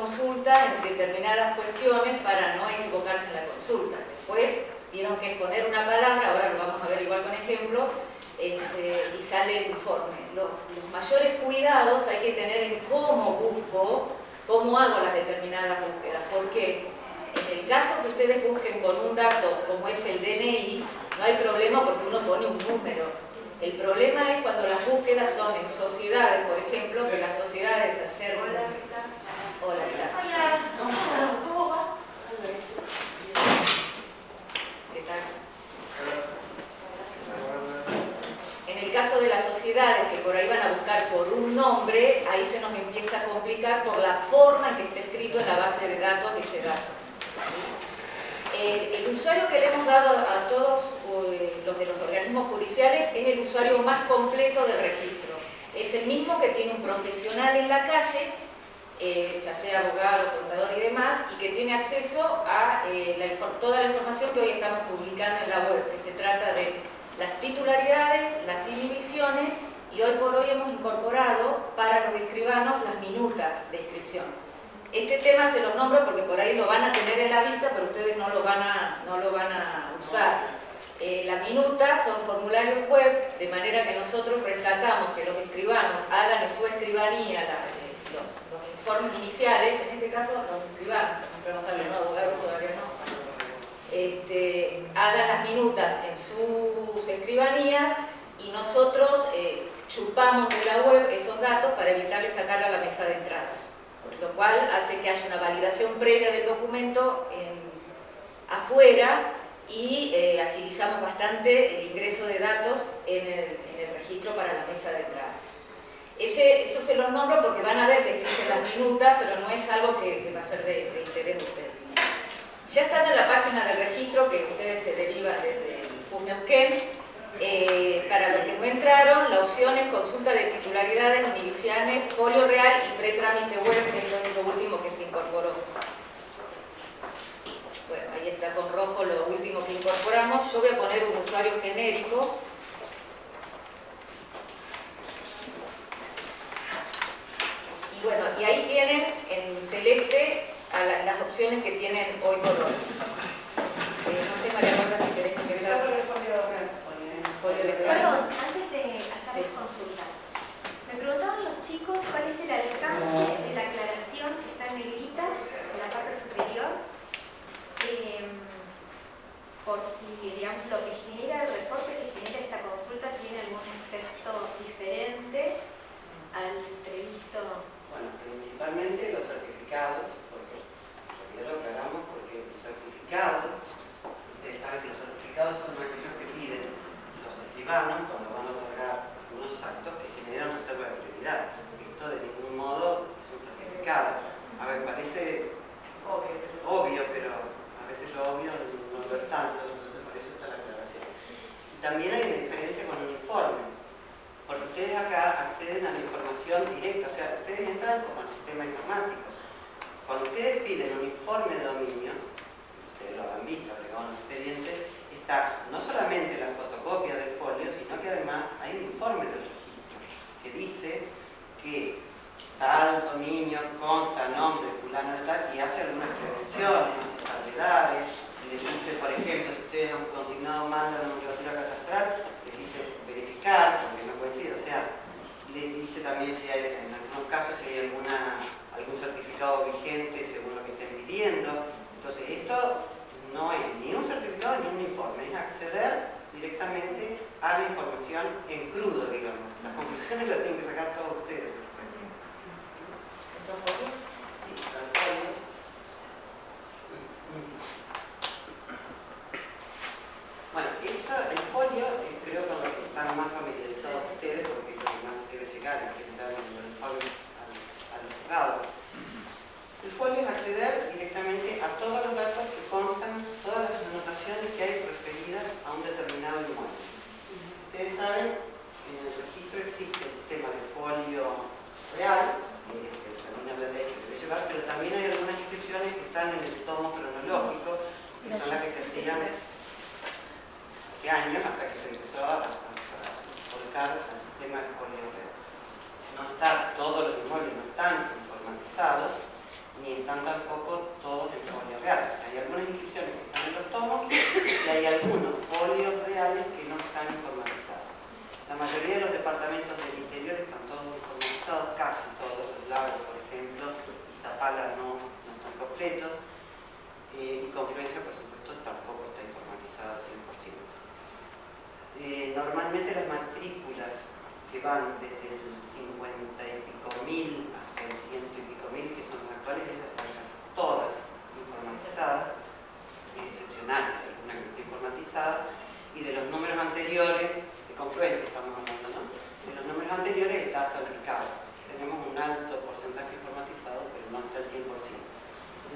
consulta en determinadas cuestiones para no equivocarse en la consulta. Después tienen que poner una palabra, ahora lo vamos a ver igual con ejemplo, este, y sale el informe. Los, mayores cuidados hay que tener en cómo busco, cómo hago las determinadas búsquedas. Porque en el caso que ustedes busquen con un dato como es el DNI, no hay problema porque uno pone un número el problema es cuando las búsquedas son en sociedades, por ejemplo, que las sociedades hacer... Hola, Hola, Hola. ¿Cómo va? ¿Qué tal? En el caso de las sociedades que por ahí van a buscar por un nombre, ahí se nos empieza a complicar por la forma en que está escrito en la base de datos de ese dato. El, usuario que le hemos dado a todos eh, los de los organismos judiciales es el usuario más completo del registro. Es el mismo que tiene un profesional en la calle, eh, ya sea abogado, contador y demás, y que tiene acceso a eh, toda la información que hoy estamos publicando en la web, que se trata de las titularidades, las inhibiciones, y hoy por hoy hemos incorporado para los escribanos las minutas de inscripción. Este tema se los nombro porque por ahí lo van a tener en la vista, pero ustedes no lo van a, no lo van a usar. Eh, las minutas son formularios web, de manera que nosotros rescatamos que los escribanos hagan en su escribanía los, informes iniciales, en este caso los escribanos, no abogados todavía no, este, hagan las minutas en sus escribanías y nosotros eh, chupamos de la web esos datos para evitarle sacar a la mesa de entrada lo cual hace que haya una validación previa del documento afuera y eh, agilizamos bastante el ingreso de datos en el, registro para la mesa de entrada. Eso se los nombro porque van a ver que existen las minutas, pero no es algo que, va a ser de, interés de ustedes. Ya están en la página del registro que ustedes se deriva desde el PUNEUQUEN, eh, para los que no entraron, la opción es consulta de titularidades, iniciales, folio real y pretrámite web, que es lo último que se incorporó. Bueno, ahí está con rojo lo último que incorporamos. Yo voy a poner un usuario genérico. Y bueno, y ahí tienen en celeste las opciones que tienen hoy por hoy. Eh, no sé, María Rosa, si querés empezar. Casi todos, los lagos, por ejemplo, y Zapala no, no están completos, eh, y Confluencia, por supuesto, tampoco está informatizado al 100%. Eh, normalmente las matrículas que van desde el 50 y pico mil hasta el ciento y pico mil, que son las actuales, esas están casi todas informatizadas, excepcionales, alguna que informatizada, y de los números anteriores, de confluencia estamos hablando, ¿no? De los números anteriores está salpicado. Tenemos un alto porcentaje informatizado, pero no está al 100%.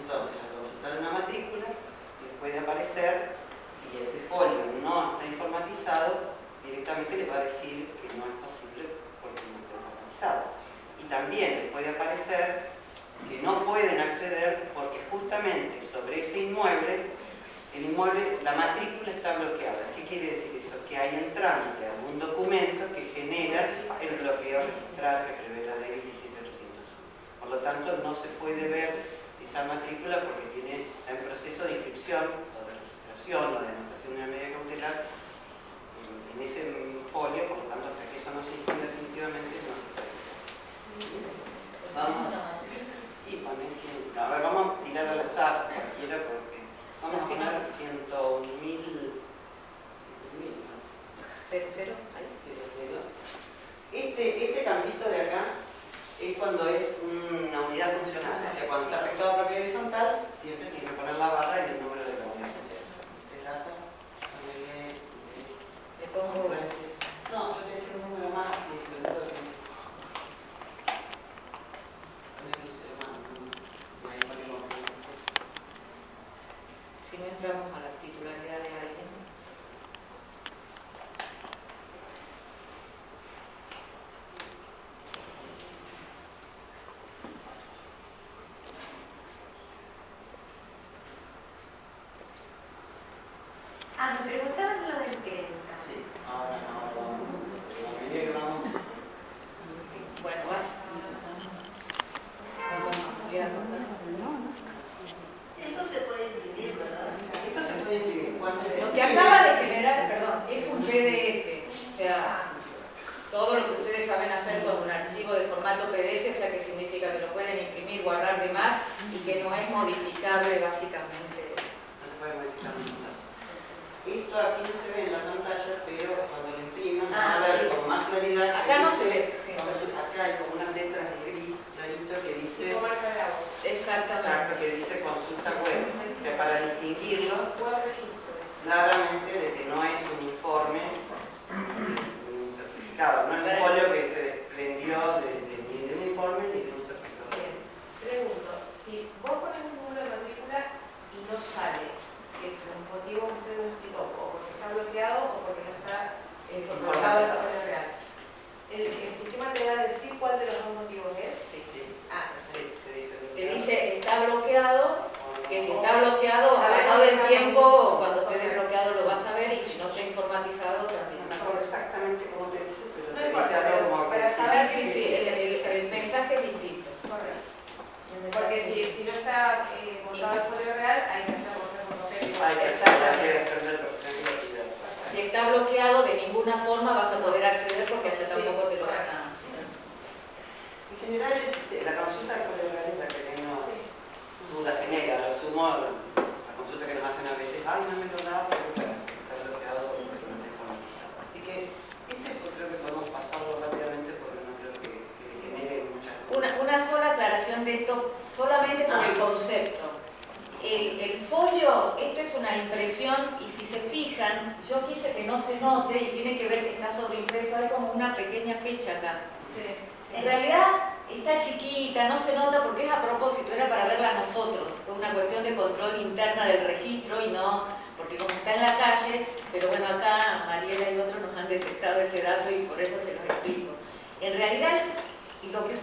Entonces, al consultar una matrícula, les puede aparecer si ese folio no está informatizado, directamente le va a decir que no es posible porque no está informatizado. Y también les puede aparecer que no pueden acceder porque justamente sobre ese inmueble, el inmueble, la matrícula está bloqueada. ¿Qué quiere decir eso? Que hay en trámite algún documento que genera el bloqueo registral que prevé la ley 17801. Por lo tanto, no se puede ver esa matrícula porque tiene, está en proceso de inscripción o de registración o de anotación de una medida cautelar en, en ese folio, por lo tanto, hasta que eso no se inscribe definitivamente, no se puede. Vamos. Y pone 100. A ver, vamos a tirar al azar cualquiera porque vamos a poner 101 mil. 101 mil, ¿no? ¿Cero, cero? Ahí. Cero, cero. Este, este campito de acá es cuando es una unidad funcional. O sea, cuando está afectado por propiedad horizontal, siempre tiene que poner la barra y el número de la unidad funcional. Este caso, eh, Le pongo no, yo te decía un número más, sí, que ponemos una cosa. Si no entramos a la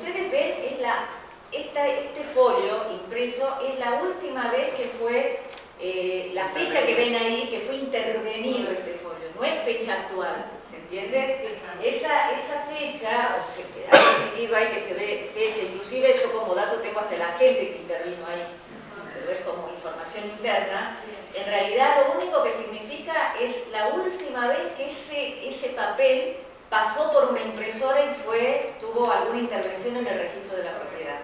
ustedes ven es la, esta, este folio impreso es la última vez que fue, eh, la fecha que ven ahí, que fue intervenido este folio, no es fecha actual, ¿se entiende? Esa, esa fecha, o se- hay distinguido ahí que se ve fecha, inclusive yo como dato tengo hasta la gente que intervino ahí, pero es como información interna. En realidad lo único que significa es la última vez que ese, ese papel pasó por una impresora y fue, tuvo alguna intervención en el registro de la propiedad.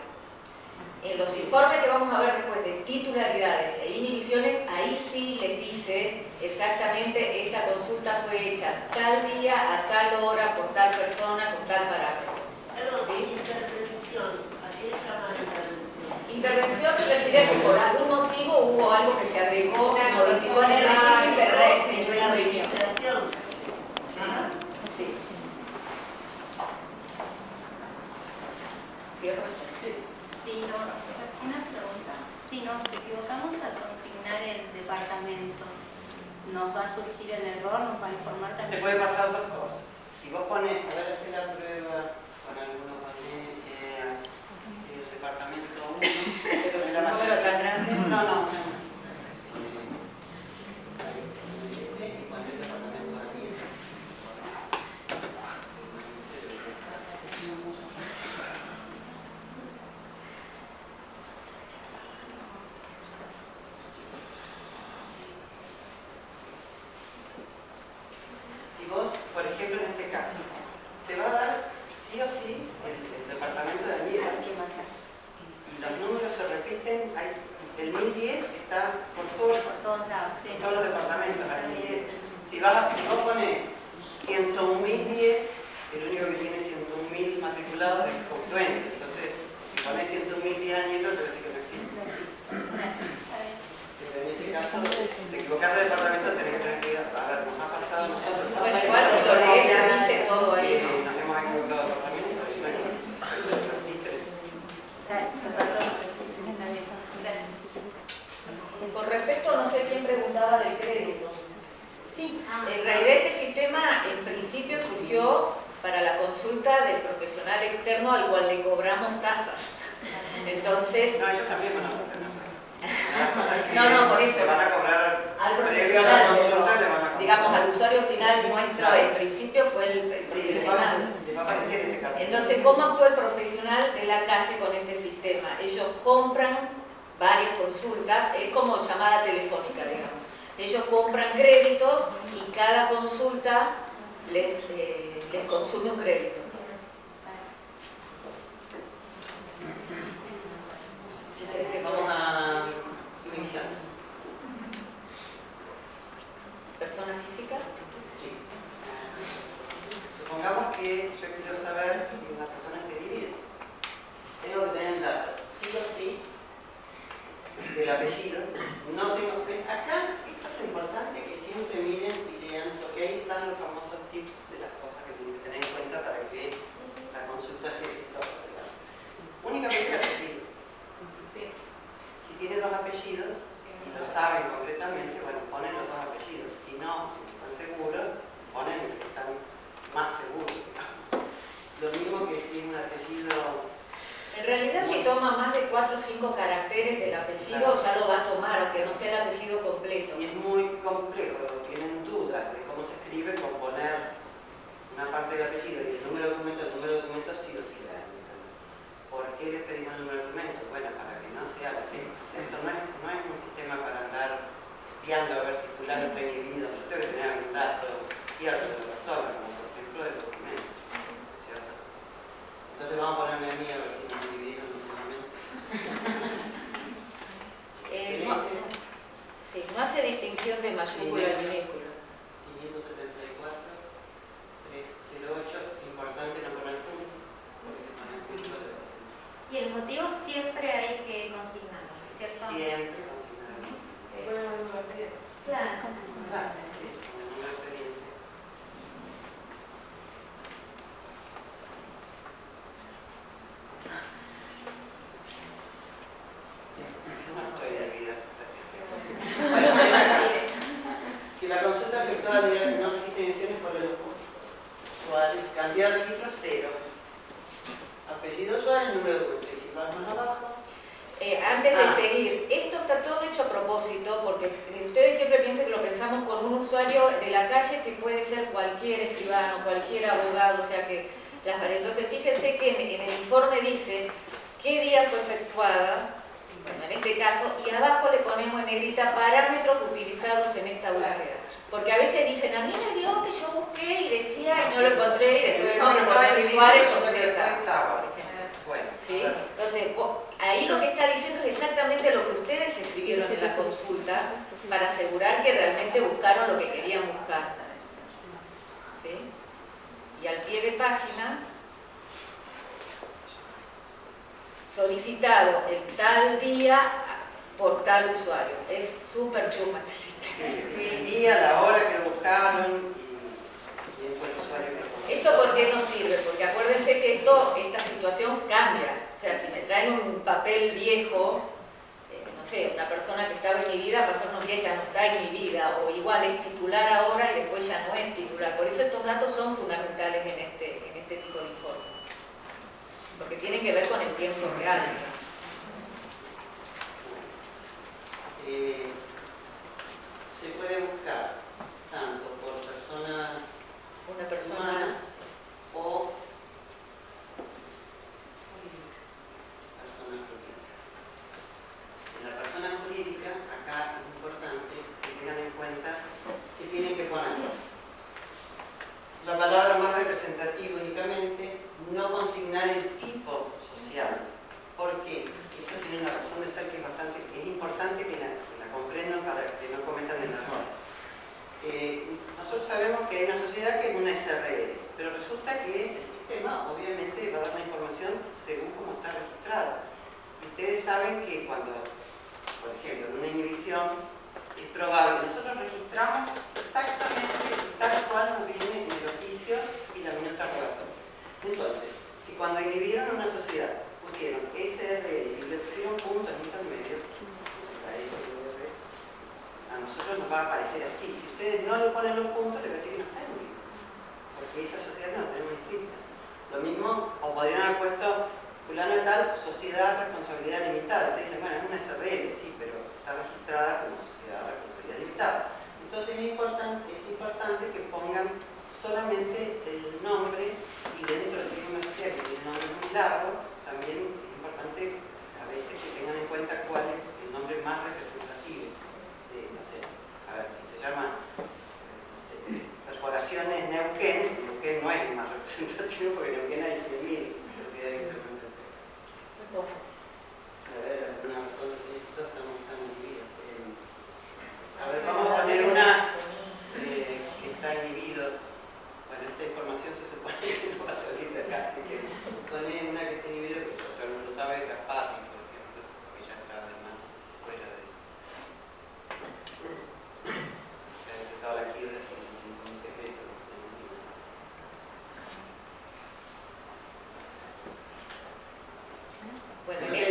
En los informes que vamos a ver después de titularidades e inhibiciones, ahí sí les dice exactamente esta consulta fue hecha tal día, a tal hora, por tal persona, con tal parámetro. Perdón, Sí. intervención. ¿A qué le llaman intervención? Intervención se refiere a que por algún motivo hubo algo que se agregó, se modificó en el registro y se, La reimprimió. registración. Ah, Sí. Cierro. Sí, no, una pregunta. Si nos equivocamos al consignar el departamento, ¿nos va a surgir el error? ¿Nos va a informar Te también? puede pasar dos cosas. Si vos pones, a ver, hacer la prueba con alguno, del apellido. No tengo que... Acá, esto es lo importante que siempre miren y lean, porque ahí están los famosos tips de las cosas que tienen que tener en cuenta para que la consulta sea exitosa. digamos. Únicamente apellido. Sí. Si tiene dos apellidos, y lo saben concretamente, bueno, ponen los dos apellidos. Si no, si no están seguros, ponen los que están más seguros. digamos. Lo mismo que si es un apellido En realidad, si toma más de 4 o 5 caracteres del apellido, ya lo va a tomar, aunque no sea el apellido completo. Si es muy complejo, tienen dudas de cómo se escribe, con poner una parte del apellido y el número de documento, el número de documento sí o sí la. ¿Por qué les pedimos el número de documento? Bueno, para que no sea la gente. O sea, esto no es, no es un sistema para andar viendo a ver si fulano está inhibido. Yo tengo que tener algún dato cierto de la persona, como por ejemplo el documento. ¿Cierto? Entonces vamos a ponerme a mí a ver si me dividieron. Eh, no, sí, no hace distinción de mayúscula y minúscula. 574, 308, importante no poner puntos, porque si ponen puntos le va a ser Y el motivo siempre hay que consignarlo, ¿cierto? Siempre consignar. Claro. Claro, sí, como número de expediente. No estoy de vida, gracias. Bueno, mire, Si la consulta efectuada de no registro de emisiones por el usuario, cantidad de registro cero. Apellido usuario, número de cuenta. Y si vas más abajo, eh, antes de Ah. seguir, esto está todo hecho a propósito, porque ustedes siempre piensan que lo pensamos con un usuario de la calle que puede ser cualquier escribano, cualquier abogado, o sea que las Entonces fíjense que en, en el informe dice qué día fue efectuada, bueno, en este caso, y abajo le ponemos en negrita parámetros utilizados en esta búsqueda. Porque a veces dicen, a mí me dio que yo busqué y decía y no lo encontré y después vemos que poner usuario con Z, por ejemplo. Bueno, ¿Sí? claro. Entonces, vos- ahí lo que está diciendo es exactamente lo que ustedes escribieron en la consulta para asegurar que realmente buscaron lo que querían buscar. Y al pie de página, solicitado el tal día por tal usuario. Es súper chuma este sistema. Sí, el día, la hora que lo buscaron y quién fue el usuario que lo. ¿Esto por qué nos sirve? Porque acuérdense que esto, esta situación cambia. O sea, si me traen un papel viejo, no sé, una persona que estaba inhibida, pasar unos días ya no está inhibida, o igual es titular ahora y después ya no es titular. Por eso estos datos son fundamentales en este, en este tipo de informe. Porque tienen que ver con el tiempo real. Eh, se puede buscar tanto por persona Una persona... humana o persona jurídica. En la persona jurídica, acá es importante que tengan en cuenta que tienen que poner la palabra más representativa únicamente, no consignar el tipo social. ¿Por qué? Eso tiene una razón de ser que es bastante, es importante que la, que comprendan para que no cometan el error. Eh, nosotros sabemos que hay una sociedad que es una SRL, pero resulta que el sistema obviamente va a dar la información según cómo está registrado. Y ustedes saben que cuando, por ejemplo, en una inhibición es probable, nosotros registramos exactamente tal cual nos viene en el oficio y la minuta relatoria. Entonces, si cuando inhibieron una sociedad pusieron SRL y le pusieron puntos intermedios, a nosotros nos va a aparecer así. Si ustedes no le ponen los puntos, le va a decir que no está inhibido. Porque esa sociedad no la tenemos inscrita. Lo mismo, o podrían haber puesto fulano tal, sociedad responsabilidad limitada. Ustedes dicen, bueno, es una SRL, sí, pero está registrada como sociedad Entonces es importante, es importante que pongan solamente el nombre y dentro de una sociedad que tiene un nombre muy largo, también es importante a veces que tengan en cuenta cuál es el nombre más representativo de, no sé, a ver si se llama no sé, perforaciones Neuquén, Neuquén no es el más representativo porque Neuquén hay 100.000 sociedades que se. A ver, alguna razón de esto estamos tan inhibidos. Eh, a ver, vamos a poner una eh, que está inhibido. Bueno, esta información se supone que no va a salir de acá, así que pone una que está inhibido, pero no lo sabe Gasparri, por ejemplo, que ya está además fuera de. Estaba la quiebra sin ningún secreto. Bueno,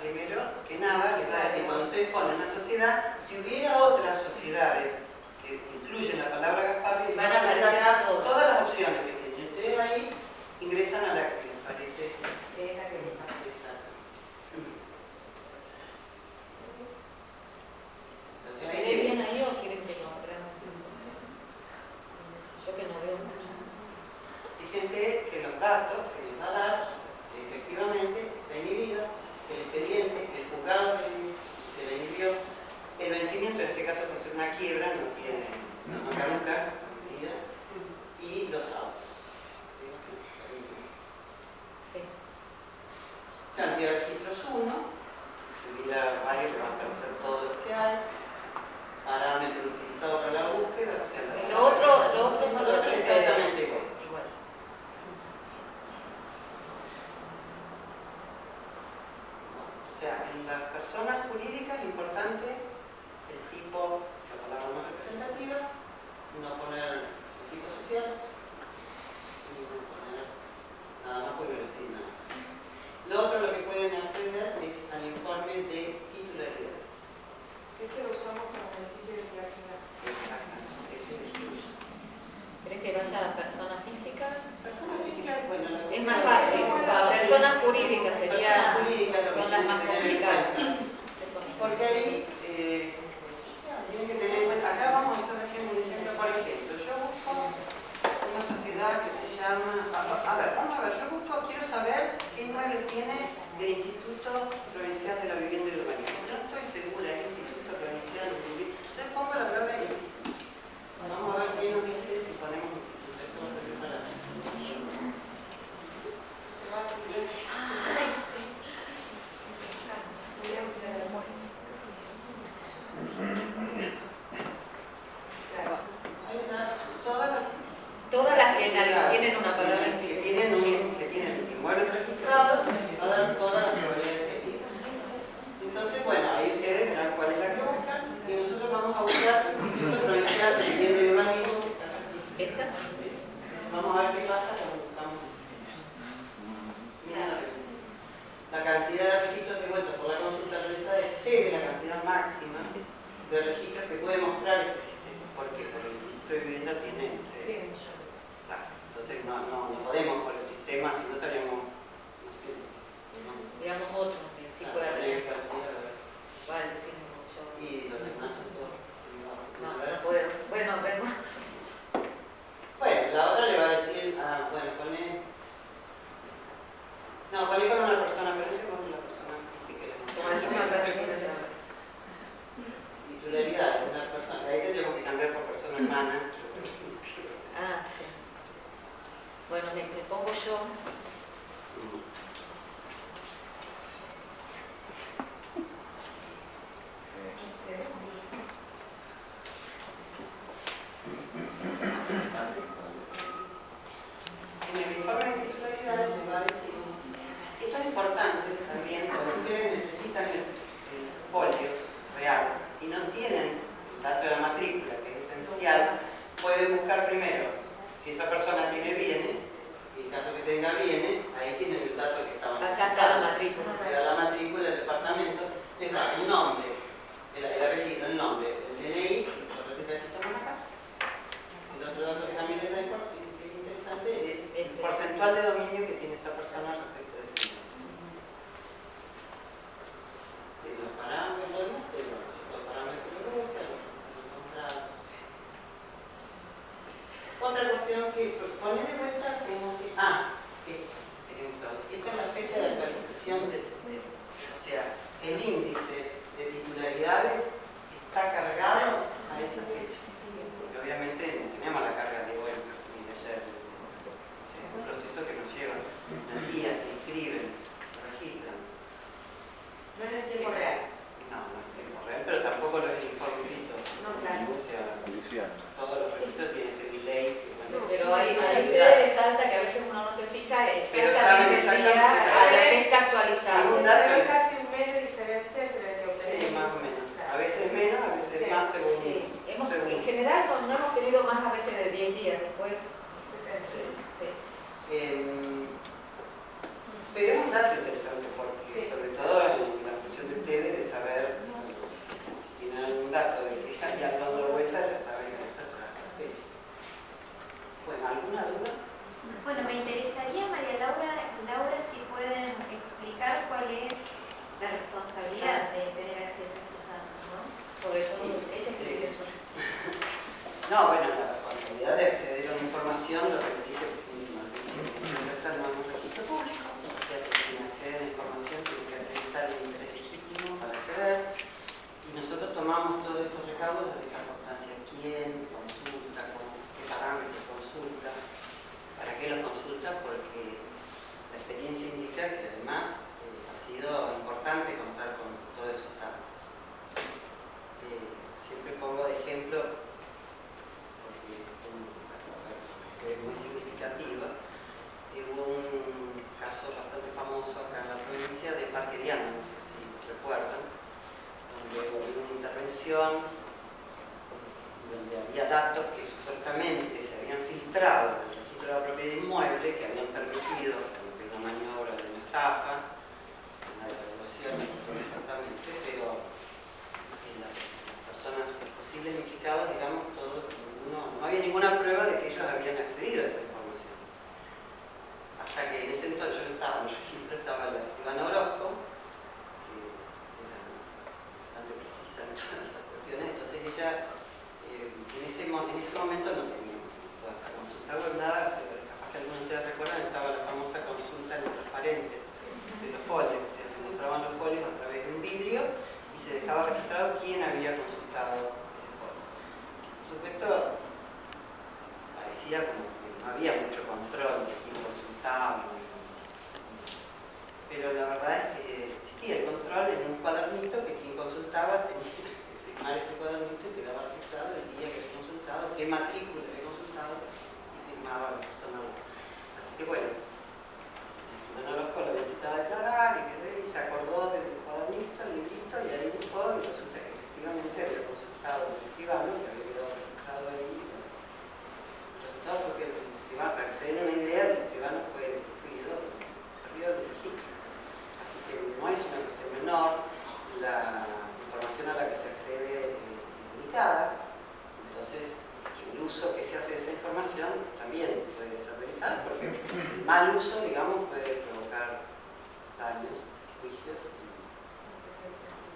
primero que nada, les va a decir, cuando ustedes ponen una sociedad, si hubiera otras sociedades que incluyen la palabra Gasparri, les Van a todas las opciones que tienen. Ustedes ahí ingresan a la like that. que vaya persona física? Persona física, bueno, es más fácil. Personas jurídicas sería, persona jurídica, son las más complicadas. Porque ahí eh, que tener en cuenta, acá vamos a hacer un ejemplo, por ejemplo, yo busco una sociedad que se llama, a ver, vamos a ver, yo busco, quiero saber qué inmueble tiene del Instituto Provincial de la Vivienda y Urbanismo. No estoy segura, es Instituto Provincial de la Vivienda. Entonces pongo la palabra Instituto. Vamos los registros que puede mostrar este sistema, porque por el Instituto de Vivienda tiene. Ah, entonces no, no, no, podemos con el sistema, si no estaríamos, no sé. Digamos otro, que ah, sí puede haber. ¿Cuál decimos? Yo, y los demás son todos. No, no puedo. Bueno, vemos. Bueno, la otra le va a decir, ah, bueno, pone... No, pone con una persona, pero yo con una persona singularidad de una persona. Ahí tendríamos que cambiar por persona humana. ah, sí. Bueno, me, me pongo yo.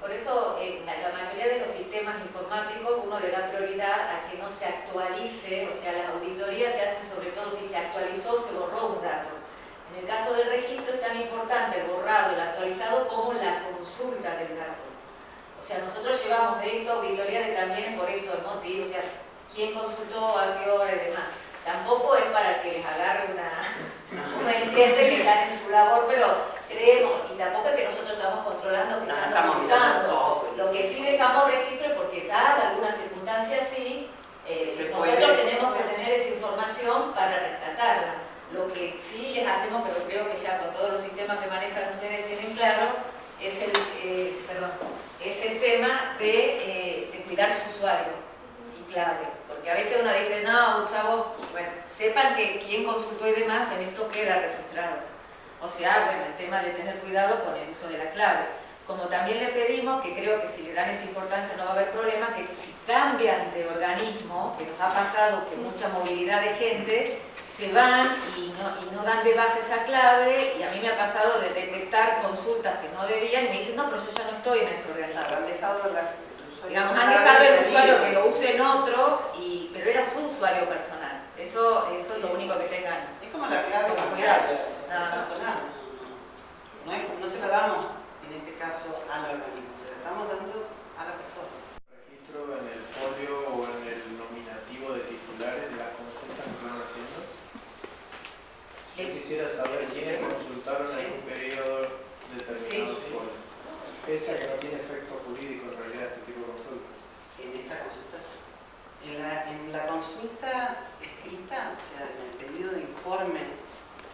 Por eso, en la, la mayoría de los sistemas informáticos uno le da prioridad a que no se actualice, o sea, las auditorías se hacen sobre todo si se actualizó o se borró un dato. En el caso del registro es tan importante el borrado, el actualizado, como la consulta del dato. O sea, nosotros llevamos de esto auditoría de también por eso el motivo, o sea, quién consultó, a qué hora y demás. Tampoco es para que les agarre una, uno entiende que están en su labor, pero creemos, y tampoco es que nosotros estamos controlando que No, están estamos mirando consultando. todo. Lo que sí dejamos registro es porque dada alguna circunstancia sí, eh, Se nosotros puede- tenemos que tener esa información para rescatarla. Lo que sí les hacemos, pero creo que ya con todos los sistemas que manejan ustedes tienen claro, es el, eh, perdón, es el tema de, eh, de cuidar su usuario y clave. Porque a veces uno dice, no, usamos, bueno, sepan que quien consultó y demás en esto queda registrado. O sea, bueno, el tema de tener cuidado con el uso de la clave. Como también le pedimos, que creo que si le dan esa importancia no va a haber problema, que si cambian de organismo, que nos ha pasado que mucha movilidad de gente, se van y no, y no dan de baja esa clave, y a mí me ha pasado de detectar consultas que no debían, y me dicen, no, pero yo ya no estoy en ese organismo. Claro, han dejado la, Digamos, han dejado el usuario que lo usen otros, y, pero era su usuario personal. Eso, eso es lo único que tengan. Es como la clave Como cuidado. Personal. No, es- no se la damos, en este caso, al organismo, se la estamos dando a la persona. registro en el folio o en el nominativo de titulares de las consultas que se van haciendo? Yo quisiera saber quiénes consultaron en un periodo determinado Sí. folio. Pese a que no tiene efecto jurídico en realidad este tipo de consulta. En esta consulta, sí. en la, en la consulta escrita, o sea, en el pedido de informe,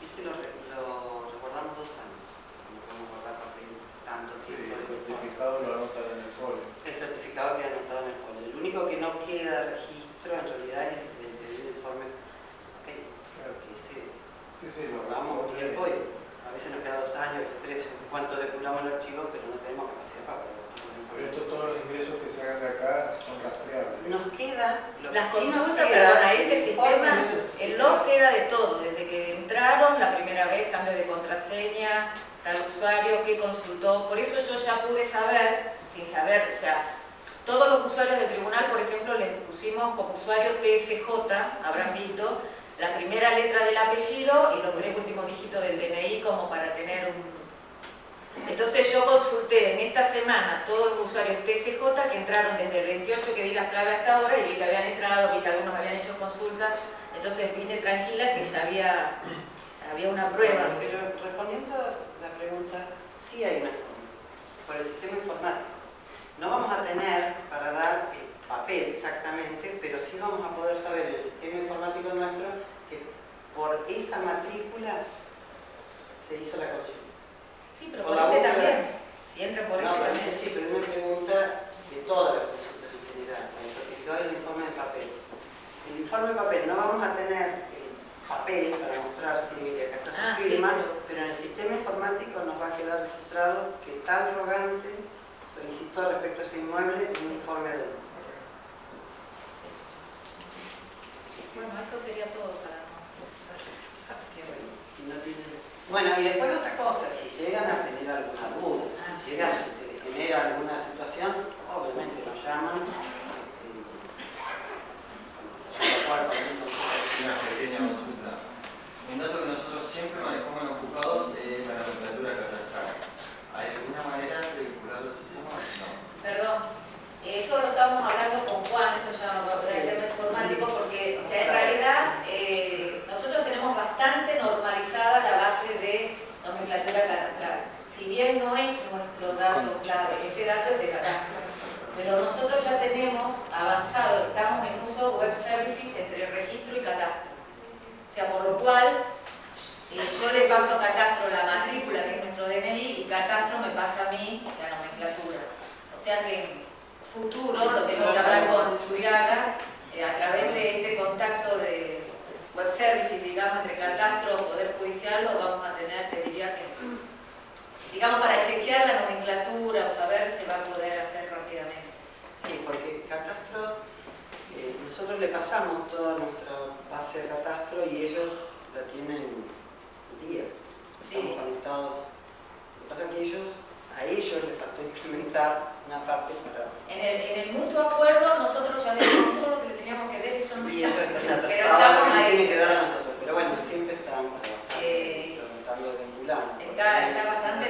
ese lo, re- lo recordamos dos años, no podemos guardar papel tanto Sí, tiempo. el certificado lo anotan en el folio. El certificado queda anotado en el folio. El único que no queda registro en realidad es el del informe papel, Claro. que ese Sí, sí, lo guardamos tiempo y a veces nos queda dos años, a veces tres, en cuanto depuramos el archivo, pero no tenemos capacidad para Pero esto, todos los ingresos que se hagan de acá son rastreables. Nos queda, consultas, queda, perdona, este sistema, el log queda de todo, desde que entraron la primera vez, cambio de contraseña, tal usuario, qué consultó. Por eso yo ya pude saber, sin saber, o sea, todos los usuarios del tribunal, por ejemplo, les pusimos como usuario TSJ, habrán visto, la primera letra del apellido y los tres últimos dígitos del DNI como para tener un... Entonces yo consulté en esta semana todos los usuarios TSJ que entraron desde el 28 que di la clave hasta ahora y vi que habían entrado, vi que algunos habían hecho consultas, entonces vine tranquila que ya había, había una prueba. Pero respondiendo a la pregunta, sí hay una forma, por el sistema informático. No vamos a tener para dar el papel exactamente, pero sí vamos a poder saber el sistema informático nuestro que por esa matrícula se hizo la consulta. Sí, pero Por por este búsqueda. también, si entra por No, este también. sí, pero es una pregunta de todas las consultas en general, el informe de papel. El informe de papel no vamos a tener el papel para mostrar si mire acá está su Ah, sí, firma, pero- pero en el sistema informático nos va a quedar registrado que tal rogante solicitó respecto a ese inmueble un informe de uno. Bueno, eso sería todo para... Si no tienen Bueno, y después otra cosa, si llegan a tener alguna duda, Ah, si llegan, si se genera alguna situación, obviamente nos llaman. eh, Una pequeña consulta. Un dato que nosotros siempre manejamos en ocupados es la nomenclatura catastral. ¿Hay alguna manera de vincularlo al sistema? No. Perdón, eso lo estamos hablando con Juan, esto ya no va a ser el tema informático, porque o sea, en realidad eh, nosotros tenemos bastante normalizada la base de nomenclatura catastral. Si bien no es nuestro dato clave, ese dato es de catastro. Pero nosotros ya tenemos avanzado, estamos en uso web services entre registro y catastro. O sea, por lo cual, eh, yo le paso a catastro la matrícula, que es nuestro DNI, y catastro me pasa a mí la nomenclatura. O sea que en futuro, lo tengo que hablar con Zuriaga, eh, a través de este contacto de web services, digamos, entre catastro, poder judicial, lo vamos a tener, te diría que, digamos, para chequear la nomenclatura o saber se va a poder hacer rápidamente. Sí, porque catastro, eh, nosotros le pasamos toda nuestra base de catastro y ellos la tienen día. Sí. Estamos conectados. Lo que pasa es que ellos, a ellos les faltó implementar una parte para... En el, en el mutuo acuerdo, nosotros ya le dimos todo lo que le teníamos que dar y eso no Y ellos están Pero atrasados, estamos ahí. tienen que dar a nosotros. Pero bueno, siempre estamos trabajando, Eh, tratando de Está, está bastante...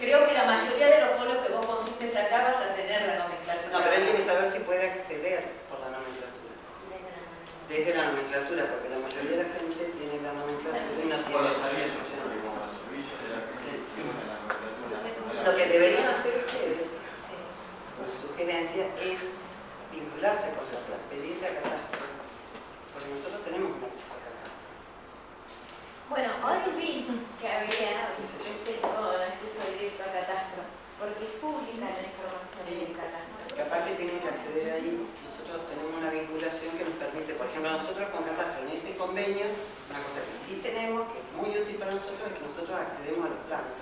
Creo que la mayoría de los folios que vos consultes acá vas a tener la nomenclatura. No, pero él tiene que saber si puede acceder por la nomenclatura. Desde la nomenclatura, porque la mayoría de la gente tiene la nomenclatura y no tiene los servicios, como de la gente tienen la nomenclatura. Lo que deberían hacer ustedes, una sugerencia, es vincularse con la pedirle a catastro, porque nosotros tenemos un acceso. Bueno, hoy vi que había este, oh, acceso directo a catastro, porque es pública la información Sí. del catastro. Que tienen que acceder ahí. Nosotros tenemos una vinculación que nos permite, por ejemplo, nosotros con Catastro en ese convenio, una cosa que sí tenemos, que es muy útil para nosotros, es que nosotros accedemos a los planos.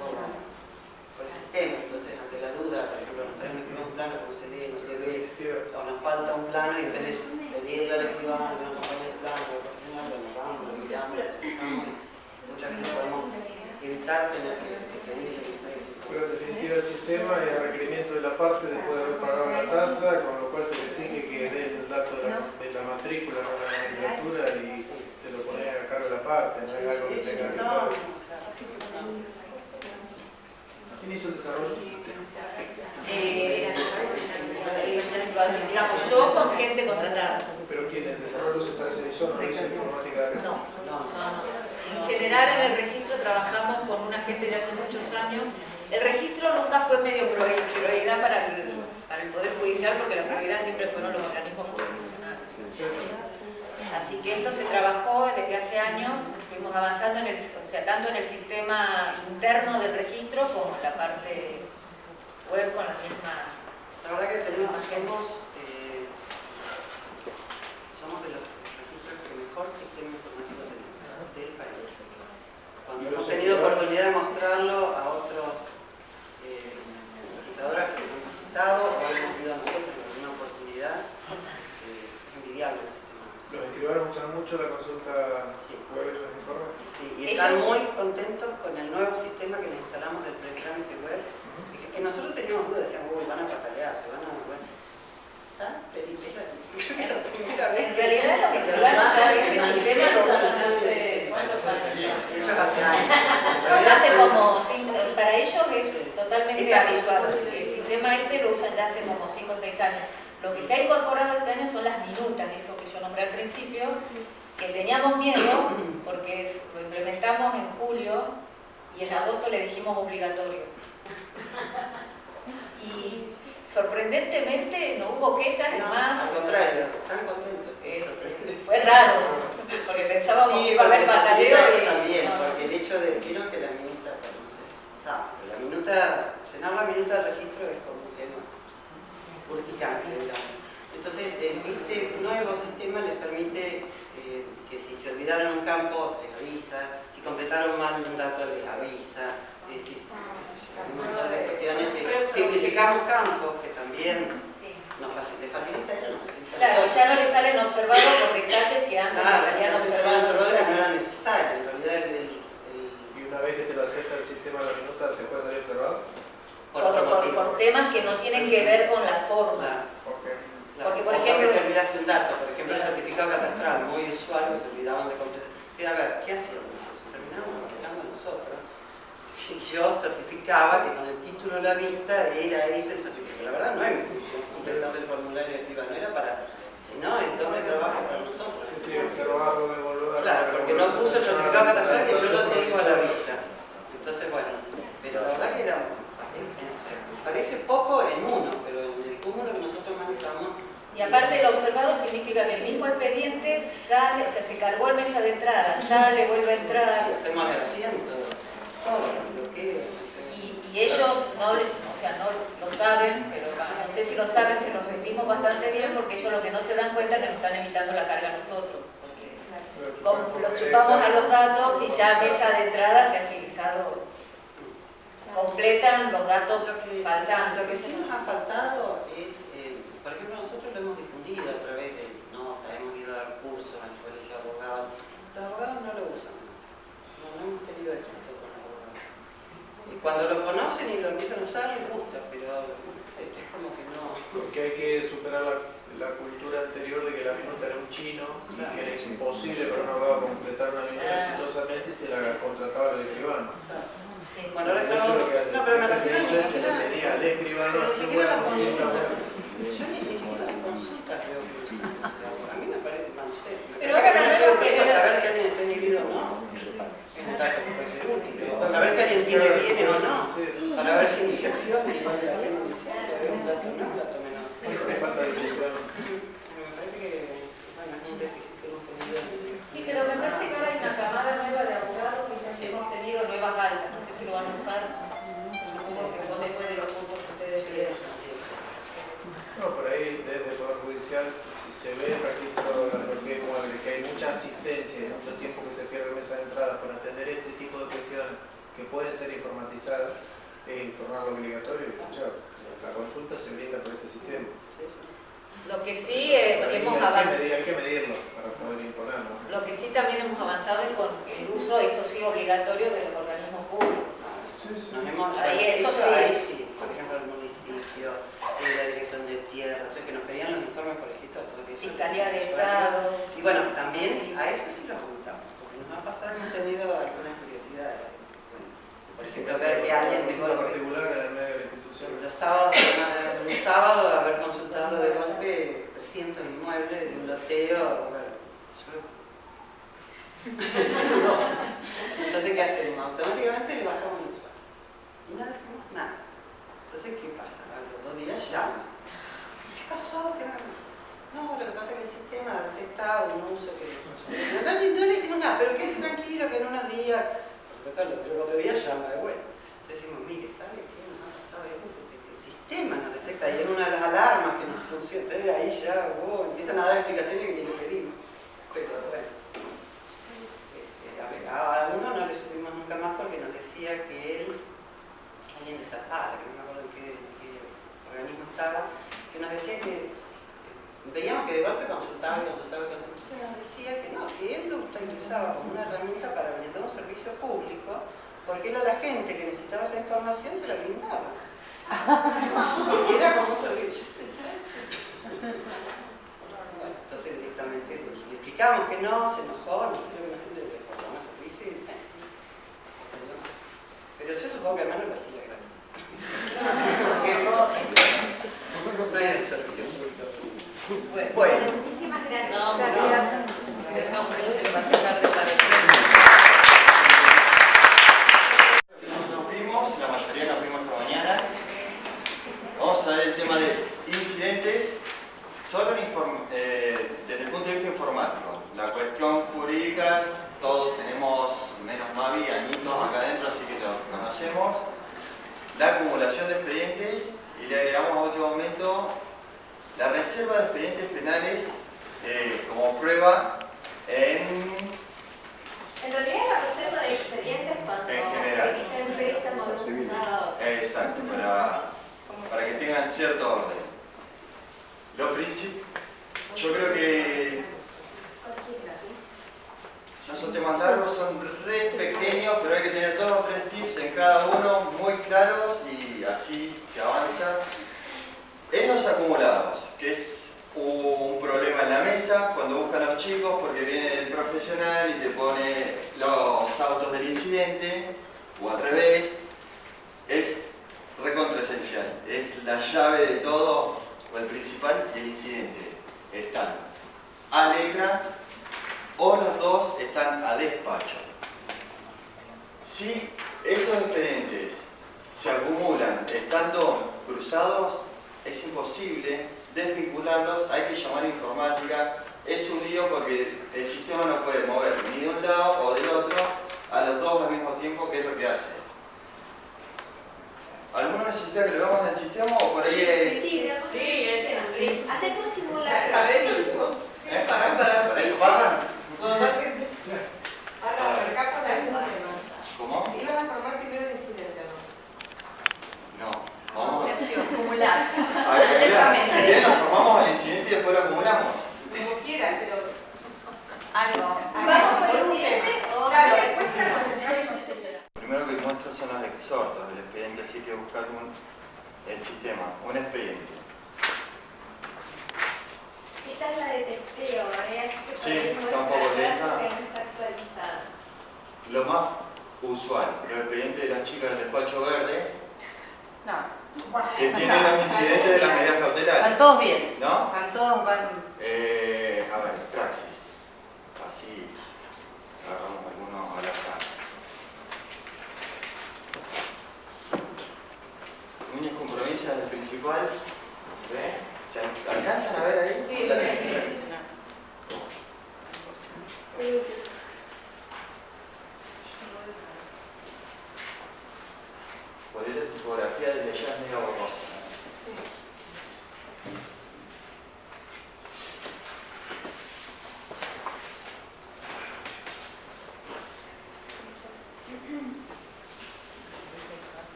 Por, por el sistema. Entonces, ante la duda, por ejemplo, nos traen un plano que no se ve, no se ve, o nos falta un plano y en vez de pedirle al escribano que nos acompañe el plano, y muchas veces podemos evitar tener que, que pedirle que Pero en definitiva el sistema es a requerimiento de la parte después de haber pagado la tasa, con lo cual se le exige que dé el dato de la, de la matrícula, no la nomenclatura y se lo pone a cargo de la parte, no es algo que tenga que pagar. ¿Quién hizo el desarrollo? Eh, digamos, yo con gente contratada. Pero quien el desarrollo se tercerizó, no lo hizo informática. No, no, no. En general en el registro trabajamos con una gente de hace muchos años. El registro nunca fue medio priori- prioridad para el, para el Poder Judicial porque la prioridad siempre fueron los organismos jurisdiccionales. Así que esto se trabajó desde hace años, fuimos avanzando en el, o sea, tanto en el sistema interno del registro como en la parte web con la misma. La verdad que tenemos, somos, eh, somos de los registros que mejor sistema informático tenemos del país. Cuando hemos tenido oportunidad de mostrarlo a otros eh, registradoras que han visitado o hemos ido nosotros en alguna oportunidad, eh, es envidiable el sistema. Los escribanos usan mucho la consulta Sí. web y los informes. Sí, y están Ellos- muy contentos con el nuevo sistema que les instalamos del pretrámite web. Es que nosotros teníamos dudas, decíamos, uy, van a patalear, se van a... En que- realidad los escribanos ya este sistema lo usan hace ¿Cuántos años? Hace años. Ya hace como, para ellos es totalmente habitual. El sistema este lo usan ya hace como 5 o 6 años. Lo que se ha incorporado este año son las minutas, eso que yo nombré al principio, que teníamos miedo porque es- lo implementamos en julio y en agosto le dijimos obligatorio. Y sorprendentemente no hubo quejas, No, más, Al contrario, están contentos. este, fue raro, porque pensábamos que Sí, iba a haber pataleo y... también, no. porque el hecho de, vieron que la minuta, bueno, no sé si pero la minuta, llenar la minuta del registro es como un tema urticante, digamos. Entonces, el- este nuevo sistema les permite eh, que si se olvidaron un campo, les avisa, si completaron mal un dato, les avisa, Sí, sí, sí. Ah, simplificar los campos, que también nos facilita, ya facilita. Claro, ya no le salen observados por detalles que antes claro, salían observados. no eran necesarios, en realidad ¿Y una vez que te lo acepta el sistema de la minuta, te puede salir observado? Por, por, por, temas que no tienen que ver con la forma. Porque, por ejemplo... te olvidaste un dato, por ejemplo, el certificado catastral, muy usual, se olvidaban de contestar. A ver, ¿qué? Yo certificaba que con el título de la vista era ese el certificado. La verdad no es mi función completar el formulario activa, no era para, si no, es doble trabajo para nosotros. Sí, sí, observarlo, devolverlo. Claro, porque no puso el certificado catastral que yo lo tengo a la vista. Entonces, bueno, pero la verdad que era, eh, parece poco en uno, pero en el cúmulo que nosotros manejamos Y aparte lo observado significa que el mismo expediente sale, o sea, se cargó en mesa de entrada, sale, vuelve a entrar. Sí, hacemos el asiento, todo, Y, y ellos no, o sea, no lo saben, pero no sé si lo saben, se los repetimos bastante bien porque ellos lo que no se dan cuenta es que nos están evitando la carga a nosotros. Porque como los chupamos a los datos y ya mesa de entrada se ha agilizado, completan los datos faltantes. lo que sí nos ha faltado es, eh, por ejemplo, nosotros lo hemos difundido a través de notas, hemos ido a dar cursos al colegio de abogados. Los abogados no lo usan más. No, no hemos tenido éxito con los abogados. Y cuando lo conocen y lo empiezan a usar, les gusta, pero no sé, es como que no. Porque hay que superar la, la cultura anterior de que la minuta era un chino y que era imposible para un abogado completar una minuta Ah. exitosamente y se la contrataba al escribano. Sí. Bueno, ahora que no, pero me se refiero ni siquiera, pedía al escribano ni siquiera la consulta. consulta. Yo ni, ni siquiera las consultas creo que a mí me parece, no sé. Pero que no saber si alguien está inhibido o no. Es un dato que puede ser útil. O saber si alguien tiene bien o no. Sí. Para ver si iniciación y alguien inicial. Es un dato, no es un dato menor. Siempre hay falta de difusión. Me parece que, bueno, es un déficit que hemos tenido. Sí, pero me parece que ahora hay una camada nueva de abogados y ya hemos tenido nuevas altas, no sé si lo van a usar, supongo que son después de los cursos que ustedes vieron. No, por ahí desde el Poder Judicial, si se ve registro de la propiedad inmueble, que hay mucha asistencia y mucho tiempo que se pierde en mesa de entrada para atender este tipo de cuestiones que pueden ser informatizadas, es tornarlo obligatorio y escuchar. La consulta se brinda por este sistema. Lo que sí eh, hemos avanzado. medir- Hay que medirlo para poder imponerlo. Lo que sí también hemos avanzado es con el uso, eso sí, obligatorio de los organismos públicos. Nos hemos, Ahí, eso sí. Ahí sí, por ejemplo, el municipio, eh, la dirección de tierra, entonces que nos pedían los informes por escrito, todo eso. Fiscalía de Estado. Y bueno, también a eso sí lo ocultamos, porque nos ha pasado, hemos tenido algunas curiosidades. Bueno, por ejemplo, ver que alguien particular en el medio de la institución. Los sábados, un sábado haber consultado de golpe 300 inmuebles de un loteo, bueno, yo- Entonces, ¿qué hacemos? Automáticamente le bajamos el usuario. Y no decimos nada. Entonces, ¿qué pasa? A los dos días llama. ¿Qué pasó? ¿Qué no? Lo que pasa es que el sistema ha detectado un uso que... No, no, le decimos nada, pero quédese tranquilo que en unos días... Por supuesto, los tres o cuatro días llama de vuelta. Entonces decimos, mire, ¿sabe qué nos ha pasado? esto? Que El sistema nos detecta y es una de las alarmas que nos funciona. Entonces ahí ya oh, empiezan a dar explicaciones que ni le pedimos. Pero bueno. Eh, a ver, a uno no le subimos nunca más porque nos decía que él, alguien de Zapata, que no me acuerdo en qué, en qué organismo estaba, que nos decía que veíamos que de golpe consultaba y consultaba y consultaba. Entonces nos decía que no, que él lo utilizaba como una herramienta para brindar un servicio público, porque era la gente que necesitaba esa información se la brindaba. Porque era como un servicio. Yo pensé. Bueno, entonces directamente le explicamos que no, se enojó, no sé lo que la gente le cortamos el servicio y Pero yo supongo que además no lo hacía gratis. Porque no era el servicio público. Bueno, Bueno, Muchísimas gracias. no, Gracias. dejamos que no se le pase tarde para Nos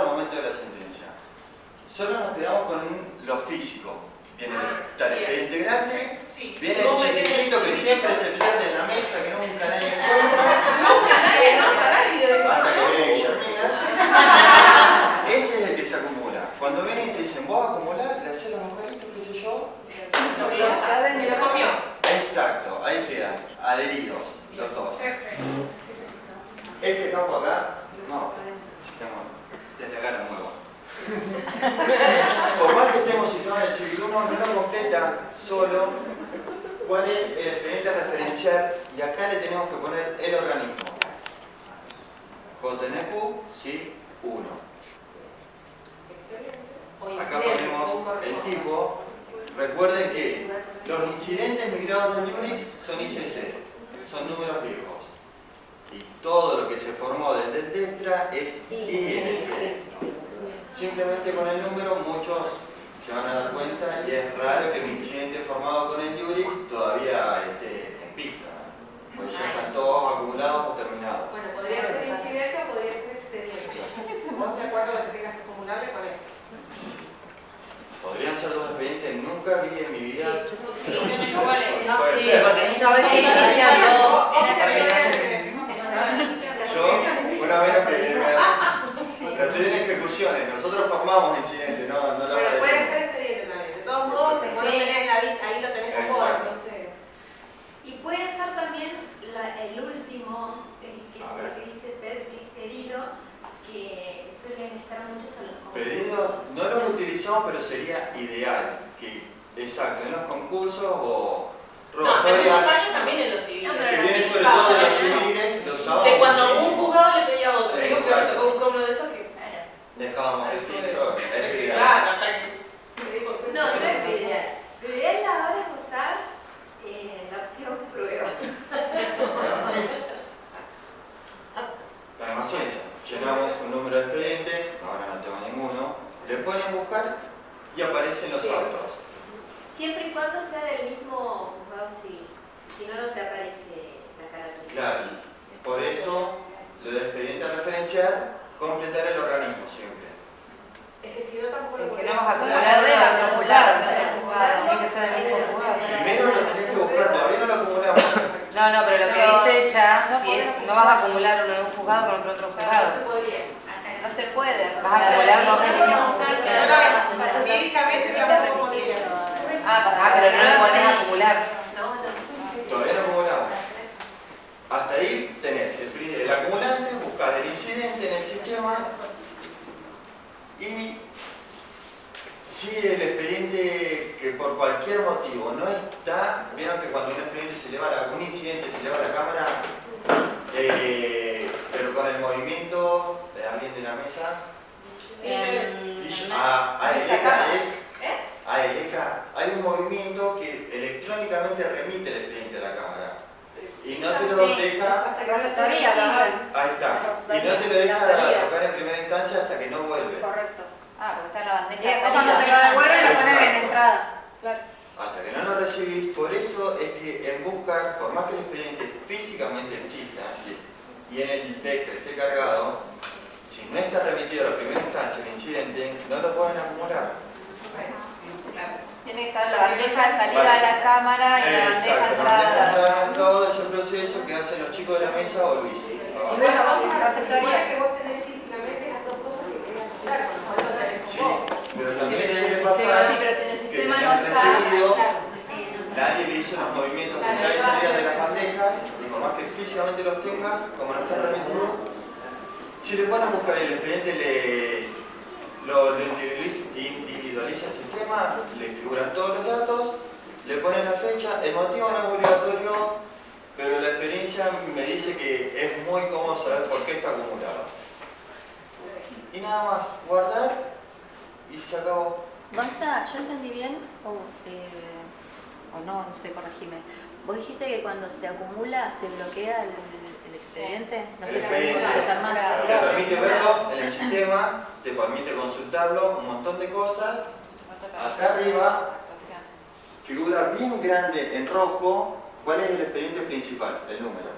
al momento de la sentencia. Solo nos quedamos con lo físico. Viene el tal integrante, viene el chiquitito que siempre se pierde en la mesa, que nunca nadie encuentra. Nunca nadie, no, Hasta que viene Guillermina. Ese es el que se acumula. Cuando vienen y te dicen, vos acumulás, le haces los agujeritos, qué sé yo. Se lo comió. Exacto, ahí quedan, adheridos los dos. Este campo acá Por más que estemos situados en el siglo no lo completa solo cuál es el exponente referencial y acá le tenemos que poner el organismo. JNQ, sí, 1. Acá ponemos el tipo. Recuerden que los incidentes migrados de Unix son ICC, son números viejos. Y todo lo que se formó desde el Tetra es INC. Simplemente con el número muchos se van a dar cuenta y es raro que un incidente formado con el Unix todavía esté en pista. ¿no? Porque ya están todos acumulados o terminados. Bueno, podría ser incidente o podría ser expediente. Vos de acuerdo que tengas que acumularle con eso. Podrían ser dos expedientes, nunca vi en mi vida. Sí, no, no, Sí, porque muchas veces Sí, inician no, dos no. Yo, una vez que me, pero estoy en ejecuciones, nosotros formamos incidentes, no, no lo Pero puede ser expediente también. De todos modos, si vos lo tenés en la vista, ahí lo tenés Exacto. entonces. Y puede ser también la- el último, el que el que dice PED, que es pedido, que suelen estar muchos en los Pedido, no lo utilizamos, pero sería ideal que, exacto, en los concursos o No, rogatorias años también en los civiles. No, que vienen sobre todo de los ¿no? civiles, lo usábamos De cuando un juzgado le pedía a otro. Que Exacto. tocó un uno de esos que. Dejábamos registro, es ideal. Claro, hasta que. No, no es lo ideal. Lo ideal ahora es usar eh, la opción prueba. La demás ciencia. Llenamos un número de expedientes, ahora no tengo ninguno, le ponen buscar y aparecen los Sí. autos. Siempre y cuando sea del mismo juzgado civil. Si no, no te aparece la carátula. Claro, por eso lo del expediente a referenciar, completar el organismo siempre. Es que si no, tampoco lo El que podés no vas a acumular. acumular de otro acumular, Para de otro juzgado, tiene que ser del mismo juzgado. Primero lo tenés que buscar, todavía no lo acumulamos. No, no, pero lo que dice ella, no si es, podés no vas a acumular uno de un juzgado con otro otro No juzgado. se podría. No se puede. Vas a acumular dos jurídicamente digamos como diría. Ah, pero no le pones a acumular. No, no. Todavía no acumulamos. Hasta ahí el, acumulante, buscas el incidente en el sistema y si el expediente que por cualquier motivo no está, vieron que cuando un expediente se eleva, un incidente se eleva a la cámara, eh, pero con el movimiento de alguien de la mesa, y yo- a, a ELECA es, a ELECA hay un movimiento que electrónicamente remite el expediente a la cámara y no te lo deja Procesoría, Ahí está. Y no te lo deja tocar en primera instancia hasta que no vuelve. Correcto. Ah, porque está en la bandeja. Y después cuando te lo devuelven lo pones en entrada. Hasta que no lo recibís. Por eso es que en buscar, por más que el expediente físicamente exista y, y en el texto esté cargado, si no está remitido a la primera instancia el incidente, no lo pueden acumular. Tiene que estar la bandeja de salida de la cámara y la bandeja la entrada. entrada, todo ese proceso que hacen los chicos de la mesa o Luis. Y Ah, bueno, vos La supone que vos tenés físicamente las dos cosas que querés acumular, con lo cual lo tenés Sí, pero Sí, también el suele sistema, sí, pasar pero en el que sistema no tenían está. recibido Claro. Nadie le hizo los movimientos de entrada y salida de las bandejas y por más que físicamente los tengas, como no están remitidos, si le ponen a buscar el expediente les lo, lo individualiza, individualiza el sistema, le figuran todos los datos, le ponen la fecha, el motivo no es obligatorio, pero la experiencia me dice que es muy cómodo saber por qué está acumulado. Y nada más, guardar y se acabó. Gonza, ¿yo entendí bien? O, eh, o no, no sé, corregime. Vos dijiste que cuando se acumula se bloquea el, el expediente, no El se expediente. más. Te permite verlo en el sistema, te permite consultarlo, un montón de cosas. Acá arriba figura bien grande en rojo cuál es el expediente principal, el número.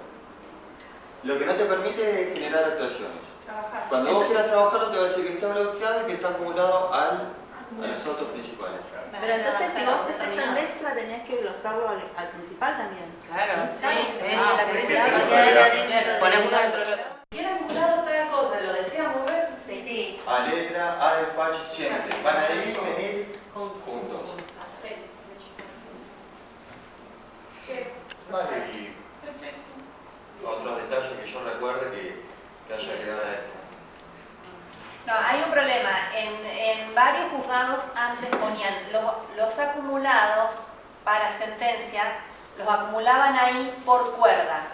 Lo que no te permite es generar actuaciones. Trabajar. Cuando vos quieras trabajarlo te va a decir que está bloqueado y que está acumulado al, a los autos principales. Pero entonces si vos haces el extra tenés que glosarlo al, al principal también. Claro. Sí, sí, Ah, uno dentro del otro. ¿Quién acumular otra cosa? ¿Lo desea mover? Sí. A letra, a despacho, siempre. Van a ir y venir juntos. Sí. Vale, y otros detalles que yo recuerde que, que haya que dar a esto. No, hay un problema. En, en varios juzgados antes ponían los, los acumulados para sentencia, los acumulaban ahí por cuerda.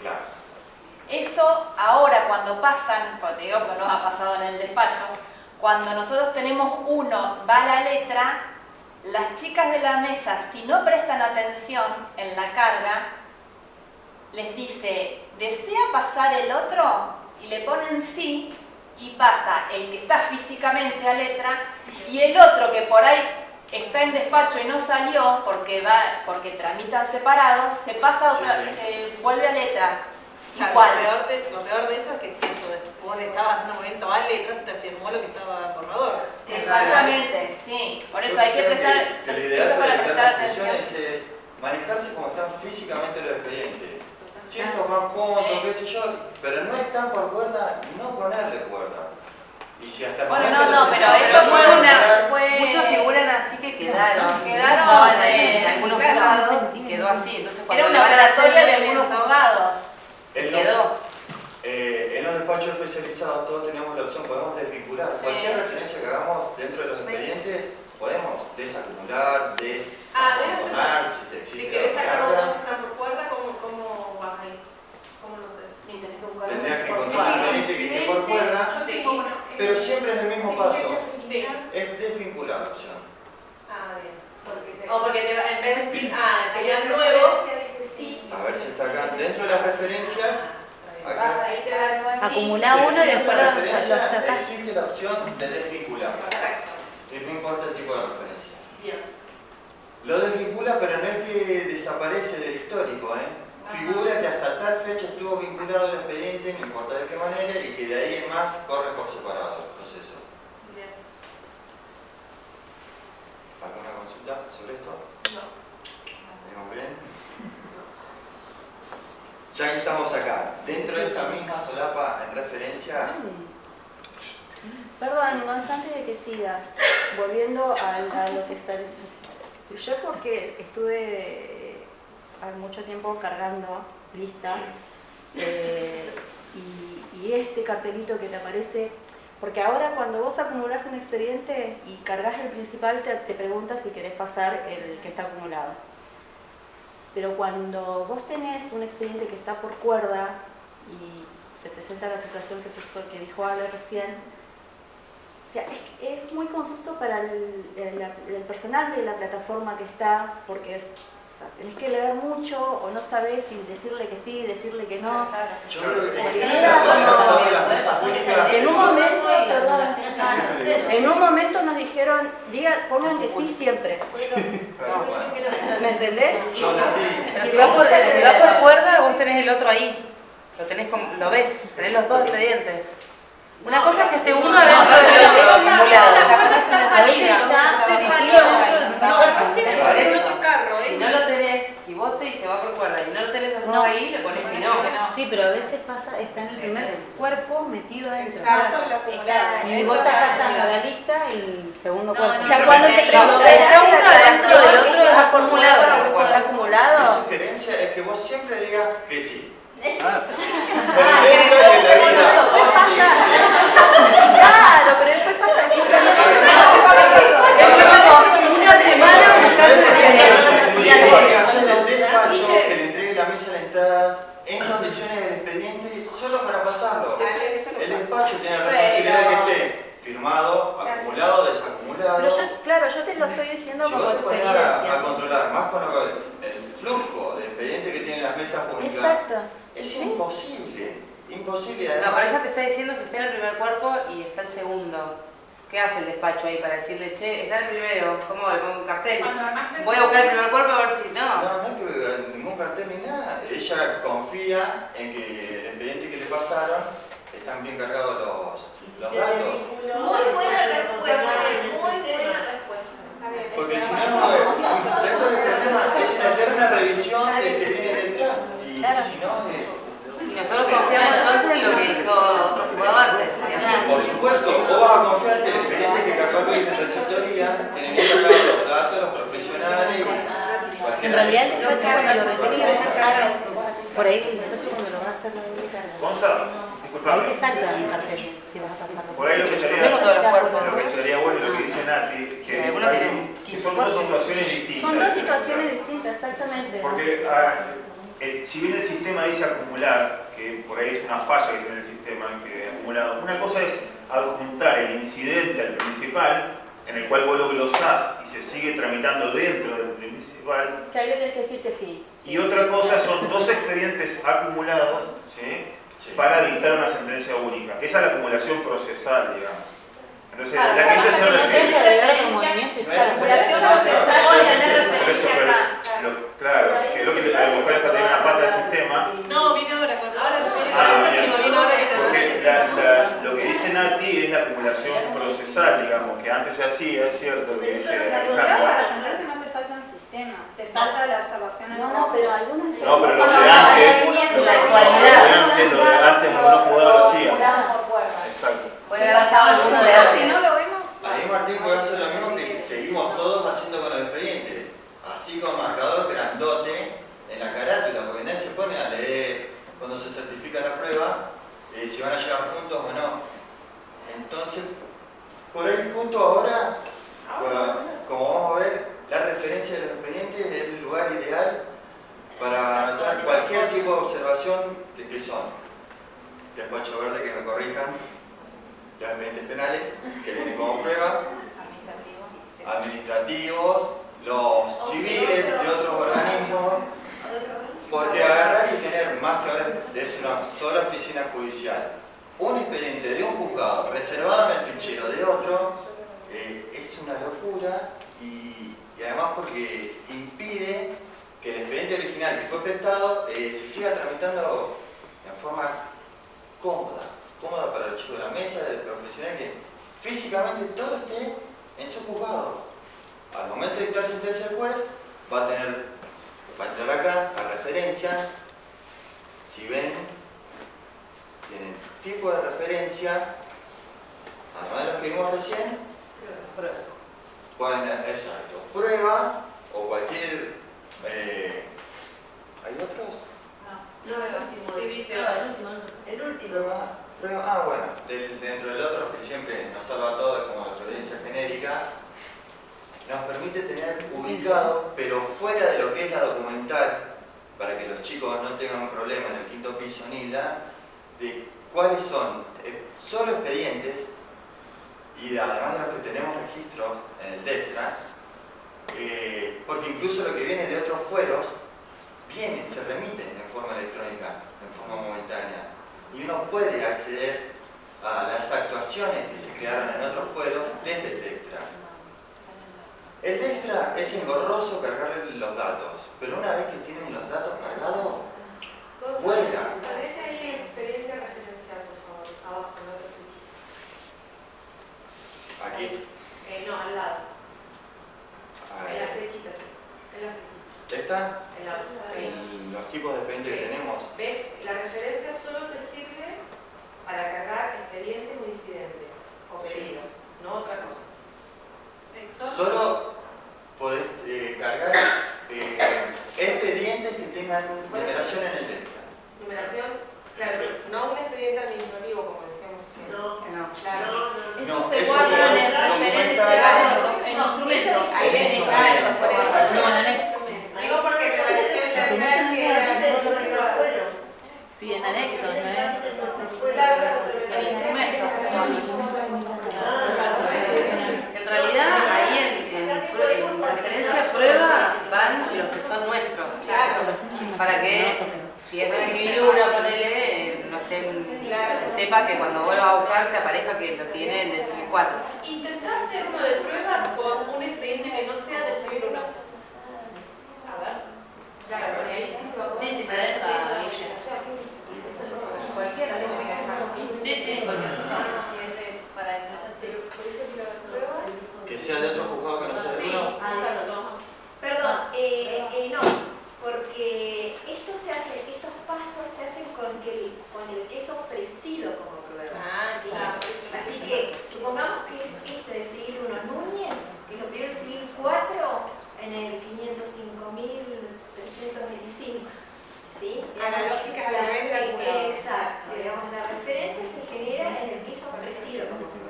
Claro. Eso ahora cuando pasan, porque digo que nos ha pasado en el despacho, cuando nosotros tenemos uno, va la letra, las chicas de la mesa, si no prestan atención en la carga, les dice, ¿desea pasar el otro? Y le ponen sí, y pasa el que está físicamente a letra, y el otro que por ahí está en despacho y no salió porque va porque tramitan separado, se pasa otra, Sí, sí. se vuelve a letra. Claro. Lo peor, de, lo peor de eso es que si eso, vos le estabas haciendo movimiento a letras y te firmó lo que estaba borrador. Exactamente, sí. Por eso Yo hay que prestar, que lo eso ideal para prestar atención. es manejarse como están físicamente los expedientes. Si estos van juntos, Sí. qué sé yo, pero no están por cuerda, no ponerle cuerda. Y si hasta el Bueno, no, no, pero eso se fue una, fue... Muchos figuran así que quedaron. Quedaron en algunos juzgados y quedó así. Entonces, Era una oratoria de algunos juzgados. En y los- quedó. eh, en los despachos especializados todos tenemos la opción, podemos desvincular. Sí. Cualquier referencia que hagamos dentro de los Sí. expedientes, podemos desacumular, Ah, desabonar, si se Si existe querés la sacar están por cuerda, ¿cómo, cómo vas ahí? ¿Cómo lo haces? Tendrías que encontrar un expediente que esté por cuerda, Sí. pero siempre es el mismo paso. Sí. Es desvincular la opción. Ah, bien. Porque te- O porque te, va- en vez de decir, ah, que una es nuevo, sí. A ver si está acá. Dentro de las referencias, acá. ahí te vas sí. Acumula uno y después la lo, sacas. Existe la opción de desvincular. Y no importa el tipo de referencia. Bien. Lo desvincula, pero no es que desaparece del histórico, ¿eh? Figura que hasta tal fecha estuvo vinculado al expediente, no importa de qué manera, y que de ahí en más corre por separado el proceso. Bien. ¿Alguna consulta sobre esto? No. ¿Venimos bien? Ya que estamos acá, dentro de esta misma solapa en referencias, Perdón, Gonz, antes de que sigas, volviendo a, lo que está... Yo porque estuve eh, hace mucho tiempo cargando lista eh, y, y este cartelito que te aparece, porque ahora cuando vos acumulás un expediente y cargas el principal te, te pregunta si querés pasar el que está acumulado. Pero cuando vos tenés un expediente que está por cuerda y se presenta la situación que, dijo Ale recién, o sea, es, es muy confuso para el, personal de la plataforma que está, porque es, tenés que leer mucho o no sabés si decirle que sí, decirle que no. yo creo que en un momento, perdón, en un momento nos dijeron, digan, pongan que sí siempre. ¿Me entendés? Pero si va por, si va por cuerda, vos tenés el otro ahí. Lo tenés como, lo ves, tenés los dos expedientes. Una cosa es que esté uno adentro del otro acumulado. A veces está dentro No, ¿eh? no lo tenés, si vos te dice va por cuerda y no lo tenés No. ahí, le pones que no. Sí, pero a veces pasa, está en el primer cuerpo metido adentro. Exacto, lo acumulado. Y vos estás pasando la lista el segundo No, cuerpo. O sea, cuando te No, está uno adentro del otro, es acumulado. ¿Está mi acumulado? sugerencia es que vos siempre digas que sí. Ah, Pero dentro de la vida, ¿Qué vos sí, sí. Claro, pero después pasa que Una semana expediente. obligación del despacho que le entregue la mesa de entradas en condiciones del expediente solo para pasarlo. El despacho tiene la responsabilidad de que esté firmado, acumulado, desacumulado. Pero yo, claro, yo te lo estoy diciendo Si como vos te a, a controlar más con lo- el flujo de expedientes que tienen las mesas públicas, Exacto. es imposible. Imposible. No, Además, pero ella te está diciendo si está en el primer cuerpo y está el segundo. ¿Qué hace el despacho ahí para decirle, che, está el primero? ¿Cómo le pongo un cartel? Voy a buscar el primer cuerpo a ver si no. No, no hay que ningún cartel ni nada. Ella confía en que el expediente que le pasaron están bien cargados los, los datos. Muy buena respuesta, muy buena respuesta. Porque si no, eh, ¿sabes cuál es el problema? Es una eterna revisión del que viene detrás. Y si no, eh, Y nosotros confiamos entonces en lo que hizo otro jugador antes. por supuesto, vos vas a confiar que el expediente que cargó Luis de receptoría tiene bien cargados los datos, los profesionales y En realidad el despacho cuando lo recibe, por ahí el despacho cuando lo va a hacer la doble carga. Gonzalo, Ahí te salta el cartel si vas a pasarlo. Por ahí lo que estaría- tengo todos los cuerpos. Lo que estaría bueno lo que dice Nati, que, Sí, algunos hay- tienen que 15 son dos situaciones distintas. Son dos situaciones distintas, exactamente. Porque ah, si bien el sistema dice acumular, que por ahí es una falla que tiene el sistema, que acumulado. Una cosa es adjuntar el incidente al principal, en el cual vos lo glosás y se sigue tramitando dentro del principal, Que ahí le tenés que decir que sí. y otra cosa son dos expedientes acumulados ¿sí? Sí. para dictar una sentencia única. Esa es la acumulación procesal, digamos. Entonces, Ah, la que ella se refiere... es tener claro, que es lo que le- a lo mejor le faltaría una pata al sistema, No, viene ahora. Ahora viene Ah, ahora que Porque la- la- lo que dice Nati es la acumulación procesal, digamos, que antes se hacía, es cierto, que dice para sentarse no te salta el sistema, te salta la observación No, no, pero algunas... No, pero lo de antes, lo de antes, lo de antes no lo hacía. Exacto. Puede haber pasado alguno de Si no lo vemos, Ahí Martín puede hacer lo mismo que seguimos todos haciendo con los expedientes. Así con marcador grandote en la carátula, porque nadie se pone a leer cuando se certifica la prueba eh, si van a llegar juntos o no. Entonces, por ahí justo ahora, bueno, como vamos a ver, la referencia de los expedientes es el lugar ideal para anotar cualquier tipo de observación de qué son. Despacho verde que me corrijan, los expedientes penales que vienen como prueba, administrativos, los civiles de otros organismos, porque agarrar y tener más que ahora es una sola oficina judicial, un expediente de un juzgado reservado en el fichero de otro, eh, es una locura y, y además porque impide que el expediente original que fue prestado eh, se siga tramitando en forma cómoda, cómoda para los chicos de la mesa, del profesional, que físicamente todo esté en su juzgado. Al momento de dictar sentencia el juez, va a tener, va entrar acá a referencia, si ven, tienen tipo de referencia, además de los que vimos recién, pueden, exacto, prueba o cualquier, eh, ¿hay otros? No, el último. Sí, dice. El último. Prueba, ah bueno, del- dentro del otro que siempre nos salva a todos, como la providencia genérica, nos permite tener ubicado, pero fuera de lo que es la documental, para que los chicos no tengan un problema en el quinto piso ni la, de cuáles son eh, solo expedientes y de- además de los que tenemos registros en el DEXTRA, eh, porque incluso lo que viene de otros fueros vienen, se remiten en forma electrónica, en forma momentánea. Y uno puede acceder a las actuaciones que se crearon en otros fueros desde el DEXTRA. El DEXTRA es engorroso cargarle los datos, pero una vez que tienen los datos cargados, vuela. Experiencia referencial, por favor, abajo, en la otra ficha. Aquí, Eh, no, al lado. En la flechita, sí. En la flechita. ¿Esta? En la ahí. En los tipos de expedientes que tenemos. ¿Ves? La referencia solo te sirve para cargar expedientes o incidentes o Sí. pedidos, no otra cosa. Solo podés eh, cargar eh, expedientes que tengan numeración en el DEXTRA. Numeración, claro, no un expediente administrativo como decíamos. No. No. Claro. eso No, se eso guarda lo en el referencial, en instrumentos. Ahí viene, claro, por eso. No, en anexo. Digo porque me pareció entender que era muy cerrado. Sí, en anexo, ¿no En realidad, ahí en, en en referencia a prueba van los que son nuestros. Para que, si es civil 1, ponele, no estén, se sepa que cuando vuelva a buscar te aparezca que lo tiene en el civil 4. Intentá hacer uno de prueba con un expediente que no sea de civil 1. A ver. Claro, porque ahí sí se va a Sí, sí, poner. tenés a Cualquiera. Sí, sí, Para eso. Por eso que la prueba. Que sea de otro juzgado que no sea de uno. Perdón, eh, eh, no, porque esto se hace, estos pasos se hacen con, que, con el que es ofrecido como prueba. Ah, ¿sí? claro. Así que supongamos que es este de civil 1 Núñez, que lo pidió el civil 4 en el 505.325. ¿sí? A la lógica de la red de acumulador. Exacto, digamos, la referencia se genera en el que es ofrecido como prueba.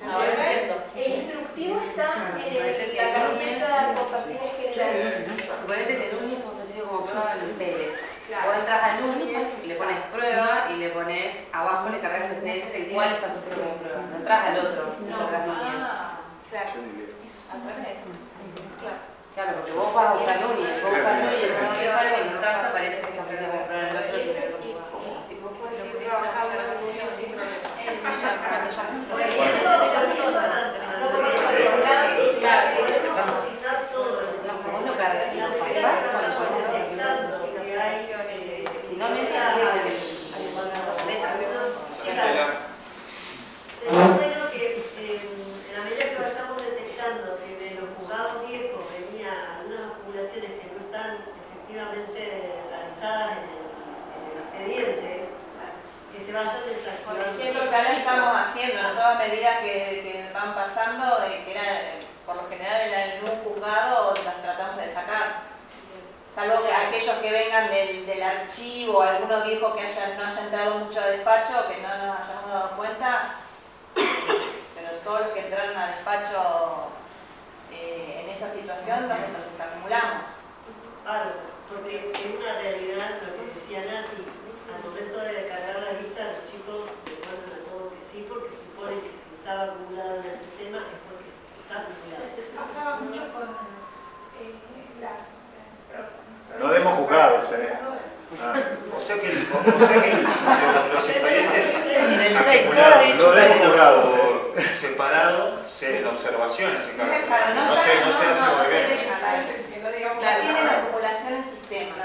Ahora entiendo. El instructivo está en el- la carpeta por partida general. Suponete que Núñez fue ofrecido como prueba en Pérez. Vos entras a Núñez y le pones prueba y le pones abajo, le cargas el expediente en cuál estás haciendo como prueba. No entras al otro, no cargas Núñez. Ah, Claro. al revés. Claro, porque vos vas a buscar Núñez, vos buscas Núñez, el principal cuando entras aparece que estás prueba en el otro. y vos podés ir trabajando en un día sin problema. Cuando ya se Bueno, puede. lo que me acordaba es que podemos capacitar todo el Vos lo cargas y lo pasás cuando podés Si no metes, hay que poner la letra. Sanitela. Sería bueno que eh, en la medida que vayamos detectando que de los juzgados viejos venía algunas acumulaciones que no están efectivamente realizadas en el, en el expediente, ejemplo, ya lo estamos haciendo, nosotros a medida que, que van pasando, de que era, eh, por lo general en un juzgado, las tratamos de sacar. Salvo que aquellos que vengan del, del archivo, algunos viejos que hayan, no hayan entrado mucho a despacho, que no nos hayamos dado cuenta, pero todos los que entraron a despacho eh, en esa situación, los, los acumulamos. Claro, porque es una realidad lo que decía Nati, momento de cargar la lista los chicos devuelven a todo que sí, porque supone que si estaba acumulado en el sistema es porque está acumulado. Pasaba mucho con eh, las... eh, pro- No demos juzgados, ¿eh? Ah, o sea que, o, o sea que los, los expedientes En el 6, todo acumulados, había hecho no demos pleno. juzgados por separado, se, la observación se encarga. Claro, no, No sé, no sé no, hace no, muy no bien. se deja, Que no digamos La tienen acumulación en sistema.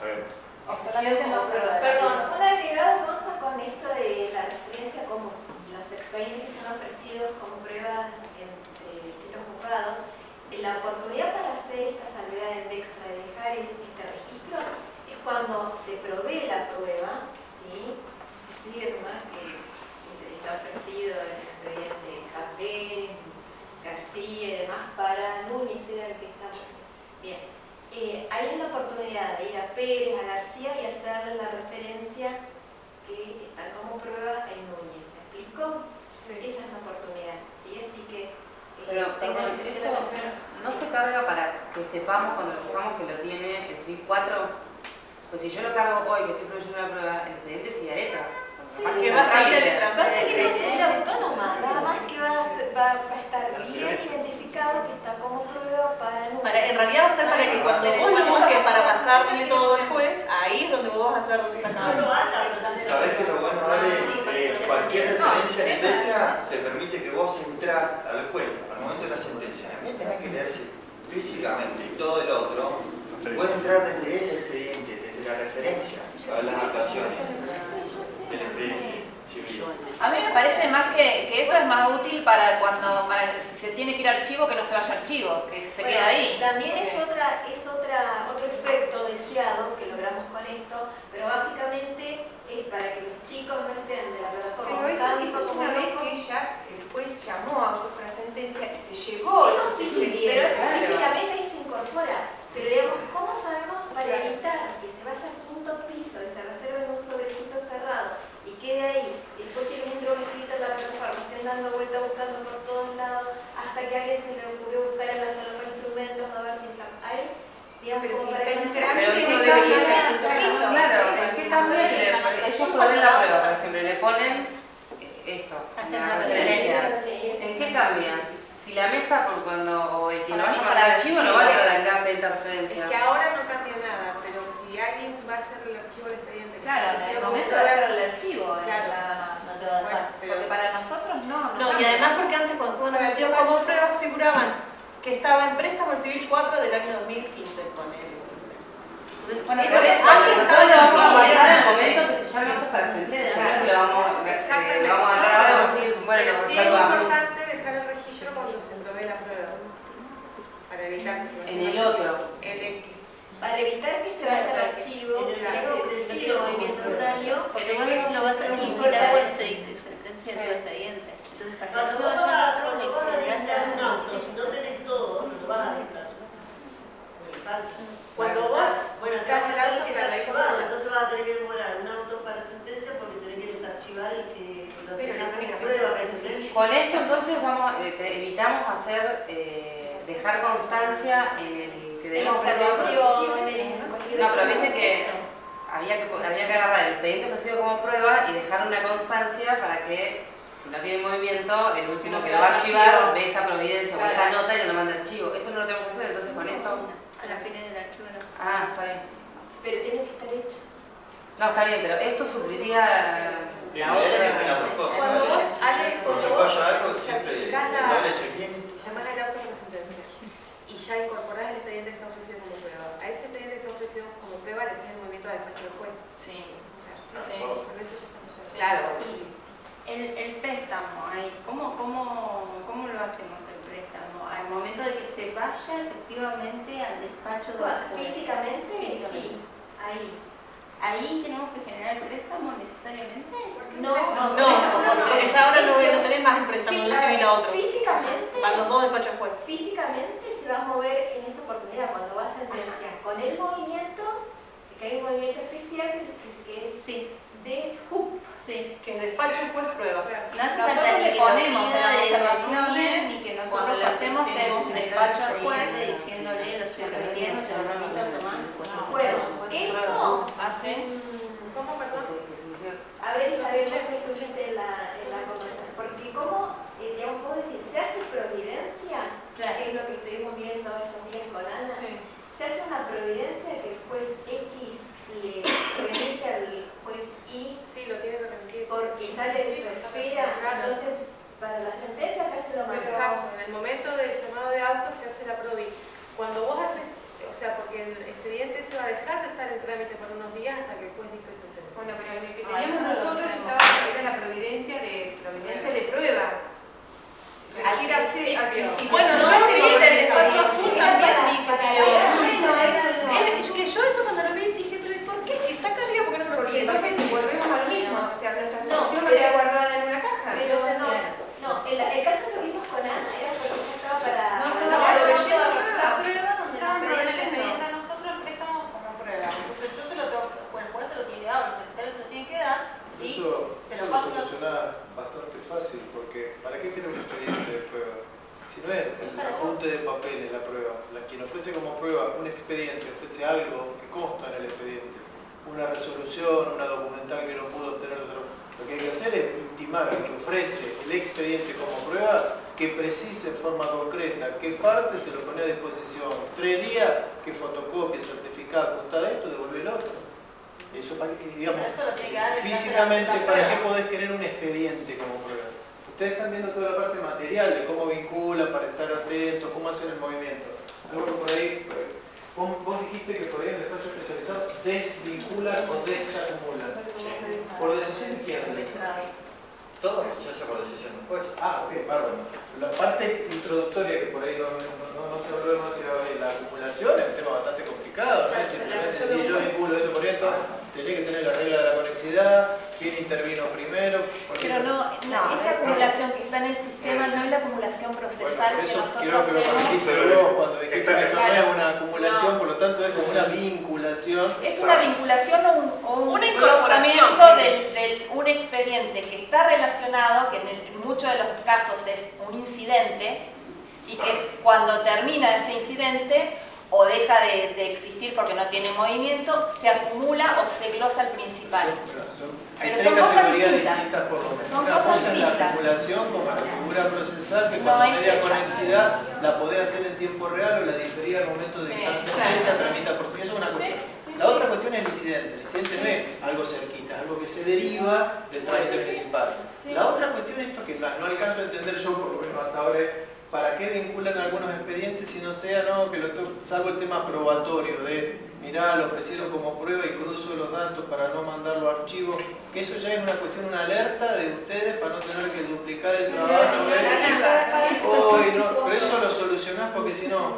A ver. O solamente se Perdón, un agregado, Gonza, con esto de la referencia como los expedientes que son ofrecidos como pruebas entre distintos juzgados, eh, la oportunidad para hacer esta salvedad en extra de dejar este registro es cuando se provee la prueba, ¿sí? Se firma que que está ofrecido el expediente Javier, García y demás para Núñez, era el que está Bien, eh, ahí es la oportunidad de ir a Pérez, a García y hacer la referencia que está como prueba en Núñez. ¿Me explico? Esa es la oportunidad, ¿sí? Así que... eh, Pero, perdón, que eso no se carga para que sepamos cuando lo buscamos que lo tiene el CIVIC 4. Pues si yo lo cargo hoy, que estoy proveyendo la prueba, el expediente sigue letra. Sí, que no va a el Pasa que va a ser autónoma, nada más que va a, ser- va, va a estar bien identificado que está como prueba para Núñez. Para, en realidad va a ser para que cuando vos lo busques para pasarle todo al juez, ahí es donde vos vas a hacer lo pero se- ¿Sabés que lo bueno, Ale? Eh, cualquier referencia en Indestra te permite que vos entrás al juez al momento de la sentencia. En vez de tener que leerse físicamente y todo el otro, puede entrar desde el expediente, desde la referencia a las civil. A mí me parece más que, que eso es más útil para cuando para si se tiene que ir a archivo, que no se vaya a archivo, que se quede Bueno, ahí. También es, otra, es otra, otro efecto deseado que logramos con esto, pero básicamente es para que los chicos no estén de la plataforma Pero eso, tanto eso es como una vez que ya el juez llamó a para sentencia y se llevó Eso sí, pero eso claro. físicamente ahí se incorpora. Pero digamos, ¿cómo sabemos para evitar que se vaya al quinto piso en un sobrecito cerrado y quede ahí, y después que entró escrita en la plataforma, estén dando vuelta buscando por todos lados, hasta que a alguien se le ocurrió buscar en la sala para instrumentos a ver si está ahí? Digamos, Pero si está que en no- no no debería ser. Claro, ¿en qué que le- Ellos proveen la prueba, por ejemplo, le ponen esto, la referencia. Sí. ¿En qué cambia? Si la mesa, por cuando, o el quien lo Para vaya a mandar archivo, no va a traer acá de Es interferencia. que ahora no cambia nada, alguien va a hacer el archivo del expediente. Claro, en el momento de hacer el archivo, eh, Claro. nada más. No te va a dejar. Bueno, pero Porque para nosotros no. No, y además porque antes cuando nacidos el como pruebas figuraban que estaba en préstamo el civil 4 del año 2015, ponele. Entonces, Bueno, eso por lo vamos a en pasar al el momento que se llame esto para sentencia, no es que lo vamos, Exactamente. lo vamos a agarrar ahora y vamos a decir, bueno, Pero lo sí es reservamos. importante dejar el registro cuando se provee la prueba. Para evitar que se En el al otro. archivo. En el Para evitar que se vaya al archivo, En el movimiento de año, Porque lo vas a necesitar cuando se sentencia en tu expediente. Entonces, para que no Cuando se vaya vas al otro, vas a das auto, si no tenés todo, no lo vas a dictar. Cuando vos Bueno, estás tenés en que hay archivado, entonces vas a tener que demorar un auto para sentencia porque tenés que desarchivar el que lo Pero tenés prueba. Con esto entonces vamos, eh, te- evitamos hacer, eh, dejar constancia en el que observaciones, cualquier No, pero viste que había que, había que agarrar el expediente ofrecido como prueba y dejar una constancia para que, si no tiene movimiento, el último que lo va a archivar ve esa providencia o Claro. esa nota y no lo manda archivo. Eso no lo tengo que hacer, entonces con esto... A la fines del archivo no. Ah, está bien. Pero tiene que estar hecho. No, está bien, pero esto supliría Bien, la otra... tenga dos cosas. Cuando vos, Ale, Por si cuando vos falla algo, siempre certificás la- doble check-in. Llamás al auto de la sentencia y ya incorporás el expediente que está ofrecido como prueba. A ese expediente que está ofrecido como prueba le haces el movimiento de despacho del juez. Sí. No. Claro, y el, el préstamo, ahí, ¿cómo, cómo, ¿cómo lo hacemos el préstamo? Al momento de que se vaya efectivamente al despacho del juez. Físicamente, Físicamente. sí, ahí. ¿Ahí tenemos que generar el préstamo necesariamente? No, No, porque ya ahora no, no tenés más el préstamo de un civil a otro. Físicamente, Van los dos despachos juez. físicamente se va a mover en esa oportunidad cuando va a sentenciar con el movimiento, que hay un movimiento especial que, es Sí, de sí. Que despacho el juez prueba. No hace Nosotros le ponemos en las observaciones, ni que nosotros cuando hacemos en despacho al juez, diciéndole lo estoy remitiendo, se lo. Bueno, eso, ¿Hace? ¿Cómo, perdón? a ver Isabel, que estuviste en la, en la conversación, porque como, eh, digamos, vos decís, se hace providencia, Claro. que es lo que estuvimos viendo esos días con Ana, se hace una providencia que el juez X le remite al juez Y Sí, lo tiene que remitir. porque sale de su esfera, entonces para la sentencia acá se lo mandó. Exacto, en el momento del llamado de auto se hace la provi. Cuando vos haces, o sea, porque el expediente se va a dejar de estar en trámite por unos días hasta que el juez dicte sentencia. Bueno, pero el que Ah, teníamos nosotros estaba, era la providencia de, providencia de prueba. Al principio. Bueno, No, yo vi del despacho azul también vi que es yo eso cuando lo vi dije, pero ¿y por qué? Si está acá arriba, ¿por qué no me lo volví? entonces volvemos mismo, o sea, nuestra 19, el apunte de papel es la prueba. La, quien ofrece como prueba un expediente, ofrece algo que consta en el expediente, una resolución, una documental que no pudo obtener otro. Lo que hay que hacer es intimar al que ofrece el expediente como prueba que precise en forma concreta qué parte se lo pone a disposición. Tres días, que fotocopia, certificado, contada esto, devuelve el otro. Eso, digamos, físicamente, ¿para qué podés querer un expediente como prueba? Ustedes están viendo toda la parte material de cómo vinculan, para estar atentos, cómo hacen el movimiento. Algo que por ahí, eh, vos, vos dijiste que por ahí en el despacho especializado desvinculan o desacumulan. ¿Por decisión de quién? Todo se hace por decisión del juez. Ah, ok, bárbaro. La parte introductoria que por ahí no, no, no- no se habló demasiado de la acumulación es un tema bastante complicado, ¿no? Simplemente si yo vinculo esto por esto, tenés que tener la regla de la conexidad, quién intervino primero. Pero no, no, esa acumulación que está en el sistema no es la acumulación Bueno, procesal por que eso nosotros quiero que lo hacemos. cuando dijiste que esto no es una acumulación, por lo tanto es como una vinculación. Es una vinculación o un, o un del, del- un expediente que está relacionado, que en, el- en muchos de los casos es un incidente, y que cuando termina ese incidente o deja de, de existir porque no tiene movimiento, se acumula o se glosa al principal. Son, hay Pero tres son cosas categorías distintas. distintas por lo menos. Son Una cosa es la acumulación como la figura procesal, que No cuando es media esa. conexidad la podés hacer en tiempo real o la difería al momento de Sí, dictar claro. tramita por sí. Eso es una cuestión. sí, La otra cuestión es el incidente. El incidente no es algo cerquita, es algo que se deriva del trámite principal. La otra cuestión es esto que no, no alcanzo a entender yo, por lo menos hasta ahora, para qué vinculan algunos expedientes si no sea, no, que lo salvo el tema probatorio de, mirá, lo ofrecieron como prueba y cruzo los datos para no mandarlo a archivo, que eso ya es una cuestión, una alerta de ustedes para no tener que duplicar el trabajo. ¿ves? Uy, no, pero eso lo solucionás porque si no,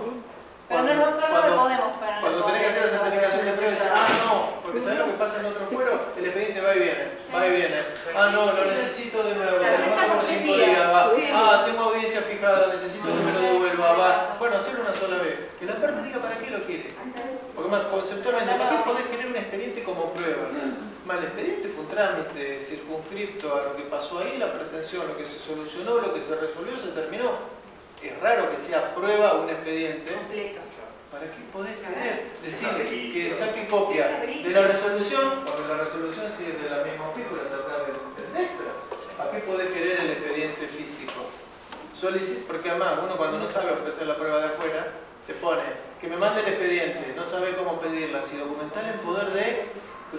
Pero cuando- nosotros no cuando- lo podemos poner. cuando tenés que hacer la certificación de prueba dices, ah, no, porque ¿sabés lo que pasa en otro fuero? El expediente va y viene, va y viene. Ah, no, lo necesito de nuevo, lo mando por cinco días, va. Ah, tengo audiencia fijada, necesito que me lo devuelva, va. Bueno, hacerlo una sola vez. Que la parte diga para qué lo quiere. Porque más conceptualmente, ¿para qué podés querer un expediente como prueba? Más, el expediente fue un trámite circunscripto a lo que pasó ahí, la pretensión, lo que se solucionó, lo que se resolvió, se terminó. Es raro que sea prueba un expediente completo. ¿Para qué podés querer decirle que saque copia de la resolución, porque la resolución si es de la misma figura sacar del, del extra? ¿Para qué podés querer el expediente físico? Solicit, porque además uno cuando no sabe ofrecer la prueba de afuera, te pone que me mande el expediente, no sabe cómo pedirla, si documental en poder de,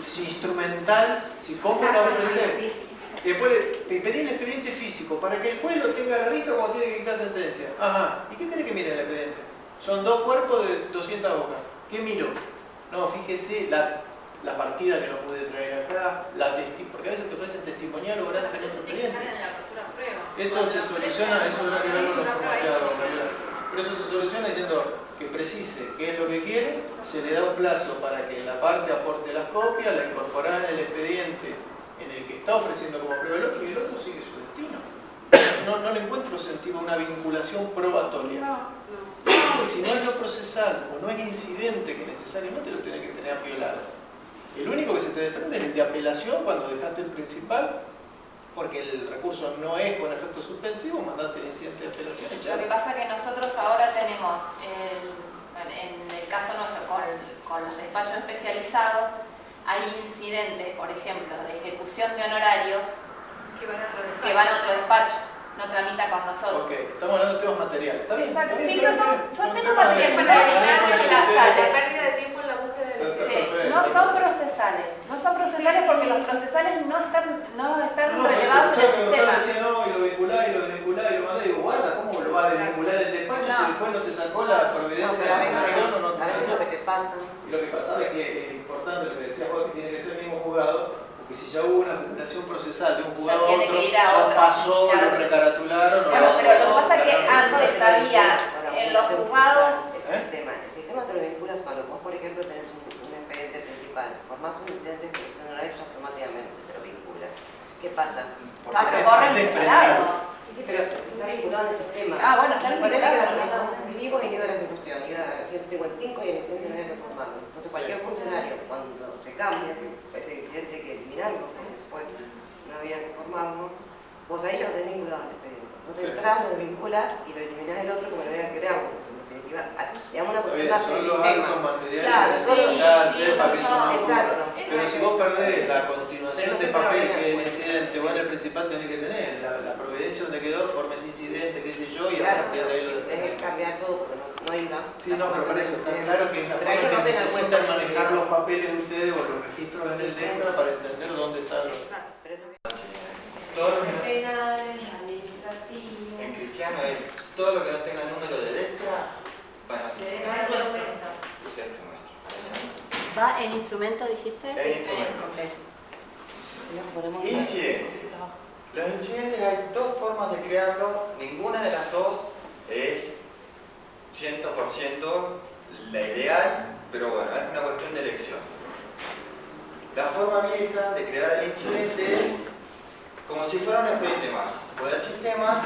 si instrumental, si cómo la ofrecer. Y después le, te pedí el expediente físico para que el juez lo tenga agarrito cuando tiene que dictar sentencia. Ajá, ¿y qué quiere que mire el expediente? Son dos cuerpos de 200 hojas. ¿Qué miro? No, fíjese la, la partida que no pude traer acá, la testi porque a veces te ofrecen testimonial o grande en otro expediente. Eso se soluciona, eso habrá que verlo los formateados, pero eso se soluciona diciendo que precise qué es lo que quiere, se le da un plazo para que la parte aporte las copias, la incorporará en el expediente en el que está ofreciendo como prueba el otro y el otro sigue su destino. No, no le encuentro sentido a una vinculación probatoria. Si no es lo procesal o no es incidente que necesariamente lo tiene que tener violado. El único que se te desprende es el de apelación cuando dejaste el principal porque el recurso no es con efecto suspensivo, mandate el incidente de apelación y Lo que pasa es que nosotros ahora tenemos, el, en el caso nuestro, con, con los despachos especializados, hay incidentes, por ejemplo, de ejecución de honorarios Que van a otro despacho. que van a otro despacho, no tramita con nosotros. Ok, estamos hablando de temas materiales. Exacto, sí, son, son temas materiales de- para de- evitar de- de- las de- sales. La pérdida de tiempo en la búsqueda Perfecto. Sí, no son procesales, no son procesales porque los procesales no están, no están No, relevados en el sistema. No, y lo vinculás y lo desvinculás y lo mandás, y digo, guarda, ¿cómo lo va a desvincular el despacho si después no te sacó la providencia de la nación o no te A veces pasó? lo que te pasa. Y lo que pasaba es que es importante lo que decía vos, que tiene que ser el mismo juzgado, porque si ya hubo una acumulación procesal de un juzgado a otro, que ir a ya otra, pasó, ya. lo recaratularon o Claro, lo- pero lo que pasa es que antes había en los juzgados Es el tema. El sistema te lo vincula solo. Vos, por ejemplo, tenés un, un expediente principal. Formás un incidente de ejecución horaria y automáticamente te lo vincula. ¿Qué pasa? Pasa corre instalado. Sí, pero está vinculado en el sistema. Ah, bueno, está vinculado. estamos vivos y nivel de ejecución. Iba a 155 y el incidente no había que formarlo. Entonces, cualquier funcionario, cuando cambia, que ese incidente hay que eliminarlo, porque después no había que formarlo, vos ahí ya lo tenés vinculado al expediente. Entonces, Sí. entras, lo desvinculas y lo eliminás del otro como no había que crearlo. En definitiva, digamos una cuestión más son del los sistema. Claro, que sí, que no. Exacto. Pero si vos perdés la continuación no de papel a que haber el acuerdo. incidente, vos en el principal tenés que tener, la, la providencia donde quedó, forma ese incidente, qué sé yo, y a Claro, partir pero de ahí lo es que cambiar todo porque no, no. Sí, no, pero para eso está claro que es la Pero forma que necesitan cuenta, manejar los papeles de ustedes o los registros en el DEFRA para entender dónde están los... Pero eso Todo lo que no- Penales, administrativos. en cristiano es todo lo que no tenga número de extra, van a dentro nuestro. ¿Va en instrumento, dijiste? En instrumento. Incidentes. Los incidentes hay dos formas de crearlo, ninguna de las dos es 100% la ideal, pero bueno, es una cuestión de elección. La forma vieja de crear el incidente es como si fuera un expediente más. Voy al sistema,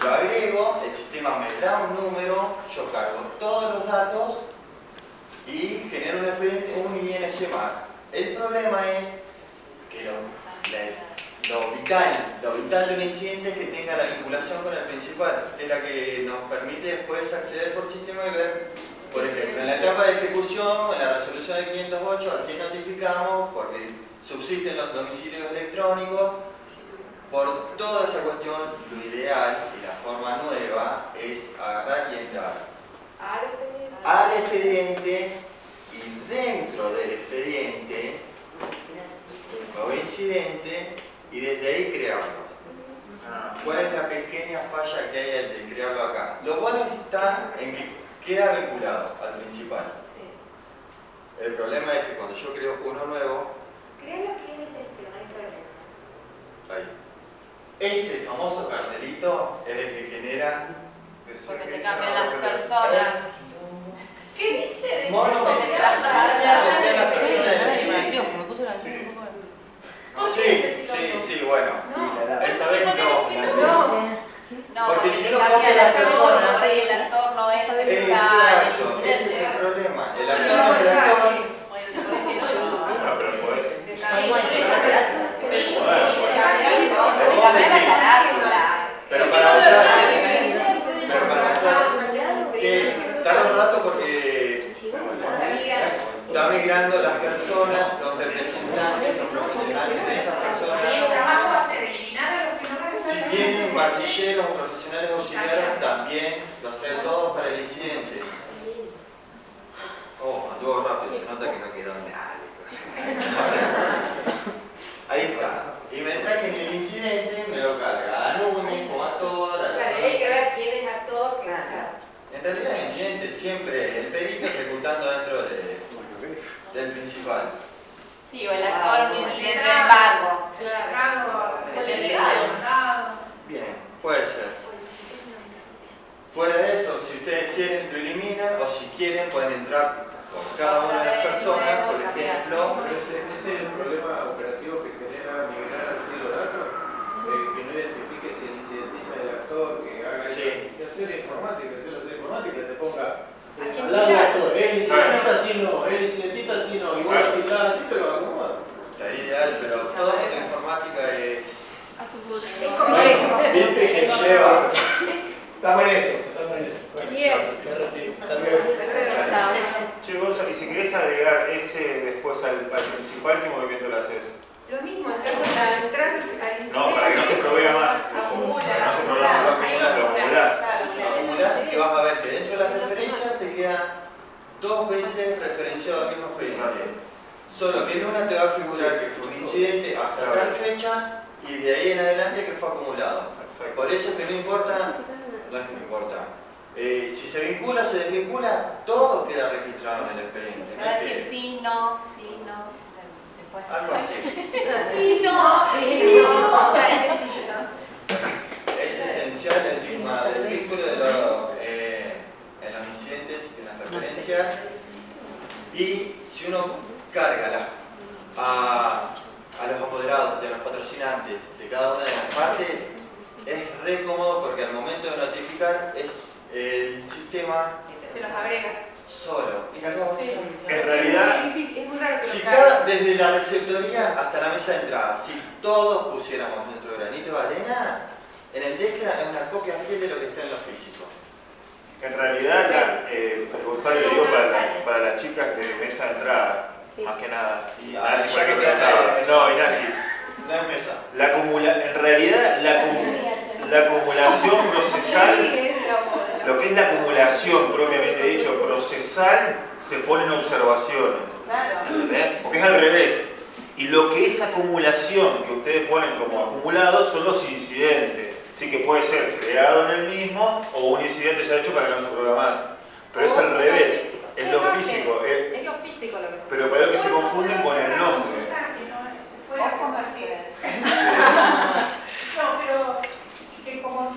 lo agrego, el sistema me da un número, yo cargo todos los datos y genero un expediente, un INC más. El problema es que lo, lo vital, lo vital de un incidente es que tenga la vinculación con el principal, que es la que nos permite después acceder por sistema y ver, por ejemplo, en la etapa de ejecución, en la resolución de 508, a quién notificamos, porque subsisten los domicilios electrónicos, por toda esa cuestión, lo ideal y la forma nueva es agarrar y entrar al expediente. y dentro del expediente nuevo incidente y desde ahí crearlo. ¿Cuál es la pequeña falla que hay al de crearlo acá? Lo bueno está en que queda vinculado al principal. El problema es que cuando yo creo uno nuevo, Creo que es de este, no hay problema. ahí. Ese famoso cartelito es el que genera Porque te cambian las personas. ¿Qué dice de monumental. Hace copiar la persona del cliente. me puso la un poco ¿Por qué Sí, sí, sí, bueno. Esta vez no. No, Porque porque si uno copia el la entorno, persona- y el entorno es está Exacto, ese es el problema. El actor no es el actor. Ah, pero para mostrar, pero para mostrar. que tarda un rato porque migrando las personas, los representantes, los profesionales de esas personas. Y el trabajo va a ser eliminar a los que no van a Si tienen martilleros o profesionales auxiliares, también los trae todos para el incidente. Oh, anduvo rápido, se nota que no quedó nada. Ahí está. Y me trae en el incidente, me lo carga a Núñez como actor, a Claro, hay que ver quién es actor, que o sea, En realidad el incidente siempre el perito ejecutando dentro de- del principal. Sí, o el actor, un incidente de embargo. Claro, de Bien, puede ser. Fuera de eso, si ustedes quieren lo eliminan o si quieren pueden entrar por cada una de las personas, por ejemplo. Ese, ese es el problema operativo que genera migrar así los datos, eh, que no identifique si el incidentismo del actor, que haga Sí. que hacer informática, que hacer la informática, que te ponga ¿A eh, quién al lado del actor, el incidentista sí no, incidentista sí no, vos lo tildás así, pero acomoda. Estaría ideal, pero todo lo que informática es... Es complejo. Viste que lleva... Estamos en eso, estamos en eso. Bien. Hasta luego. Che, Gonzalo, y si querés agregar ese después al, al principal, ¿qué movimiento le haces? Lo mismo, entras al incidente. No, para que no se provea más. Acumula, Para que no se acumula. provea más, lo acumulás. Lo acumulás y vas a ver que dentro de la dos veces referenciado al mismo expediente. Solo que en una te va a figurar que fue un incidente hasta tal fecha y de ahí en adelante que fue acumulado. Perfecto. Por eso que no importa, no es que no importa, eh, si se vincula o se desvincula, todo queda registrado en el expediente. Va a es decir sí, no, sí, no. Después. Algo así. Sí, no, sí, no. Es esencial el tema del vínculo de lo- eh, en los incidentes y en las referencias. Y si uno carga la- a, a los apoderados y a los patrocinantes de cada una de las partes, es re cómodo porque al momento de notificar es el sistema Te los agrega. solo. Y. En realidad, Es muy difícil, es muy raro que Si lo cada, carguen. desde la receptoría hasta la mesa de entrada, si todos pusiéramos nuestro granito de arena, en el Dextra es una copia fiel de lo que está en lo físico. En realidad, la, eh, Gonzalo, digo para, la- para las chicas de mesa de entrada, más que nada. Y Ah, que que preguntaba. nadie de No, y. Nati. No es mesa. La acumula, en realidad, la, la acumulación procesal, lo- que es la acumulación propiamente dicho, procesal, se pone en observaciones. Claro. Porque es al revés. Y lo que es acumulación, que ustedes ponen como acumulado, son los incidentes. Sí que puede ser creado en el mismo o un incidente ya hecho para que no se prueba más. Pero es al revés. Es lo físico. es- Es lo físico lo que pero para lo que se confunden con el nombre. Ojo. No, pero que como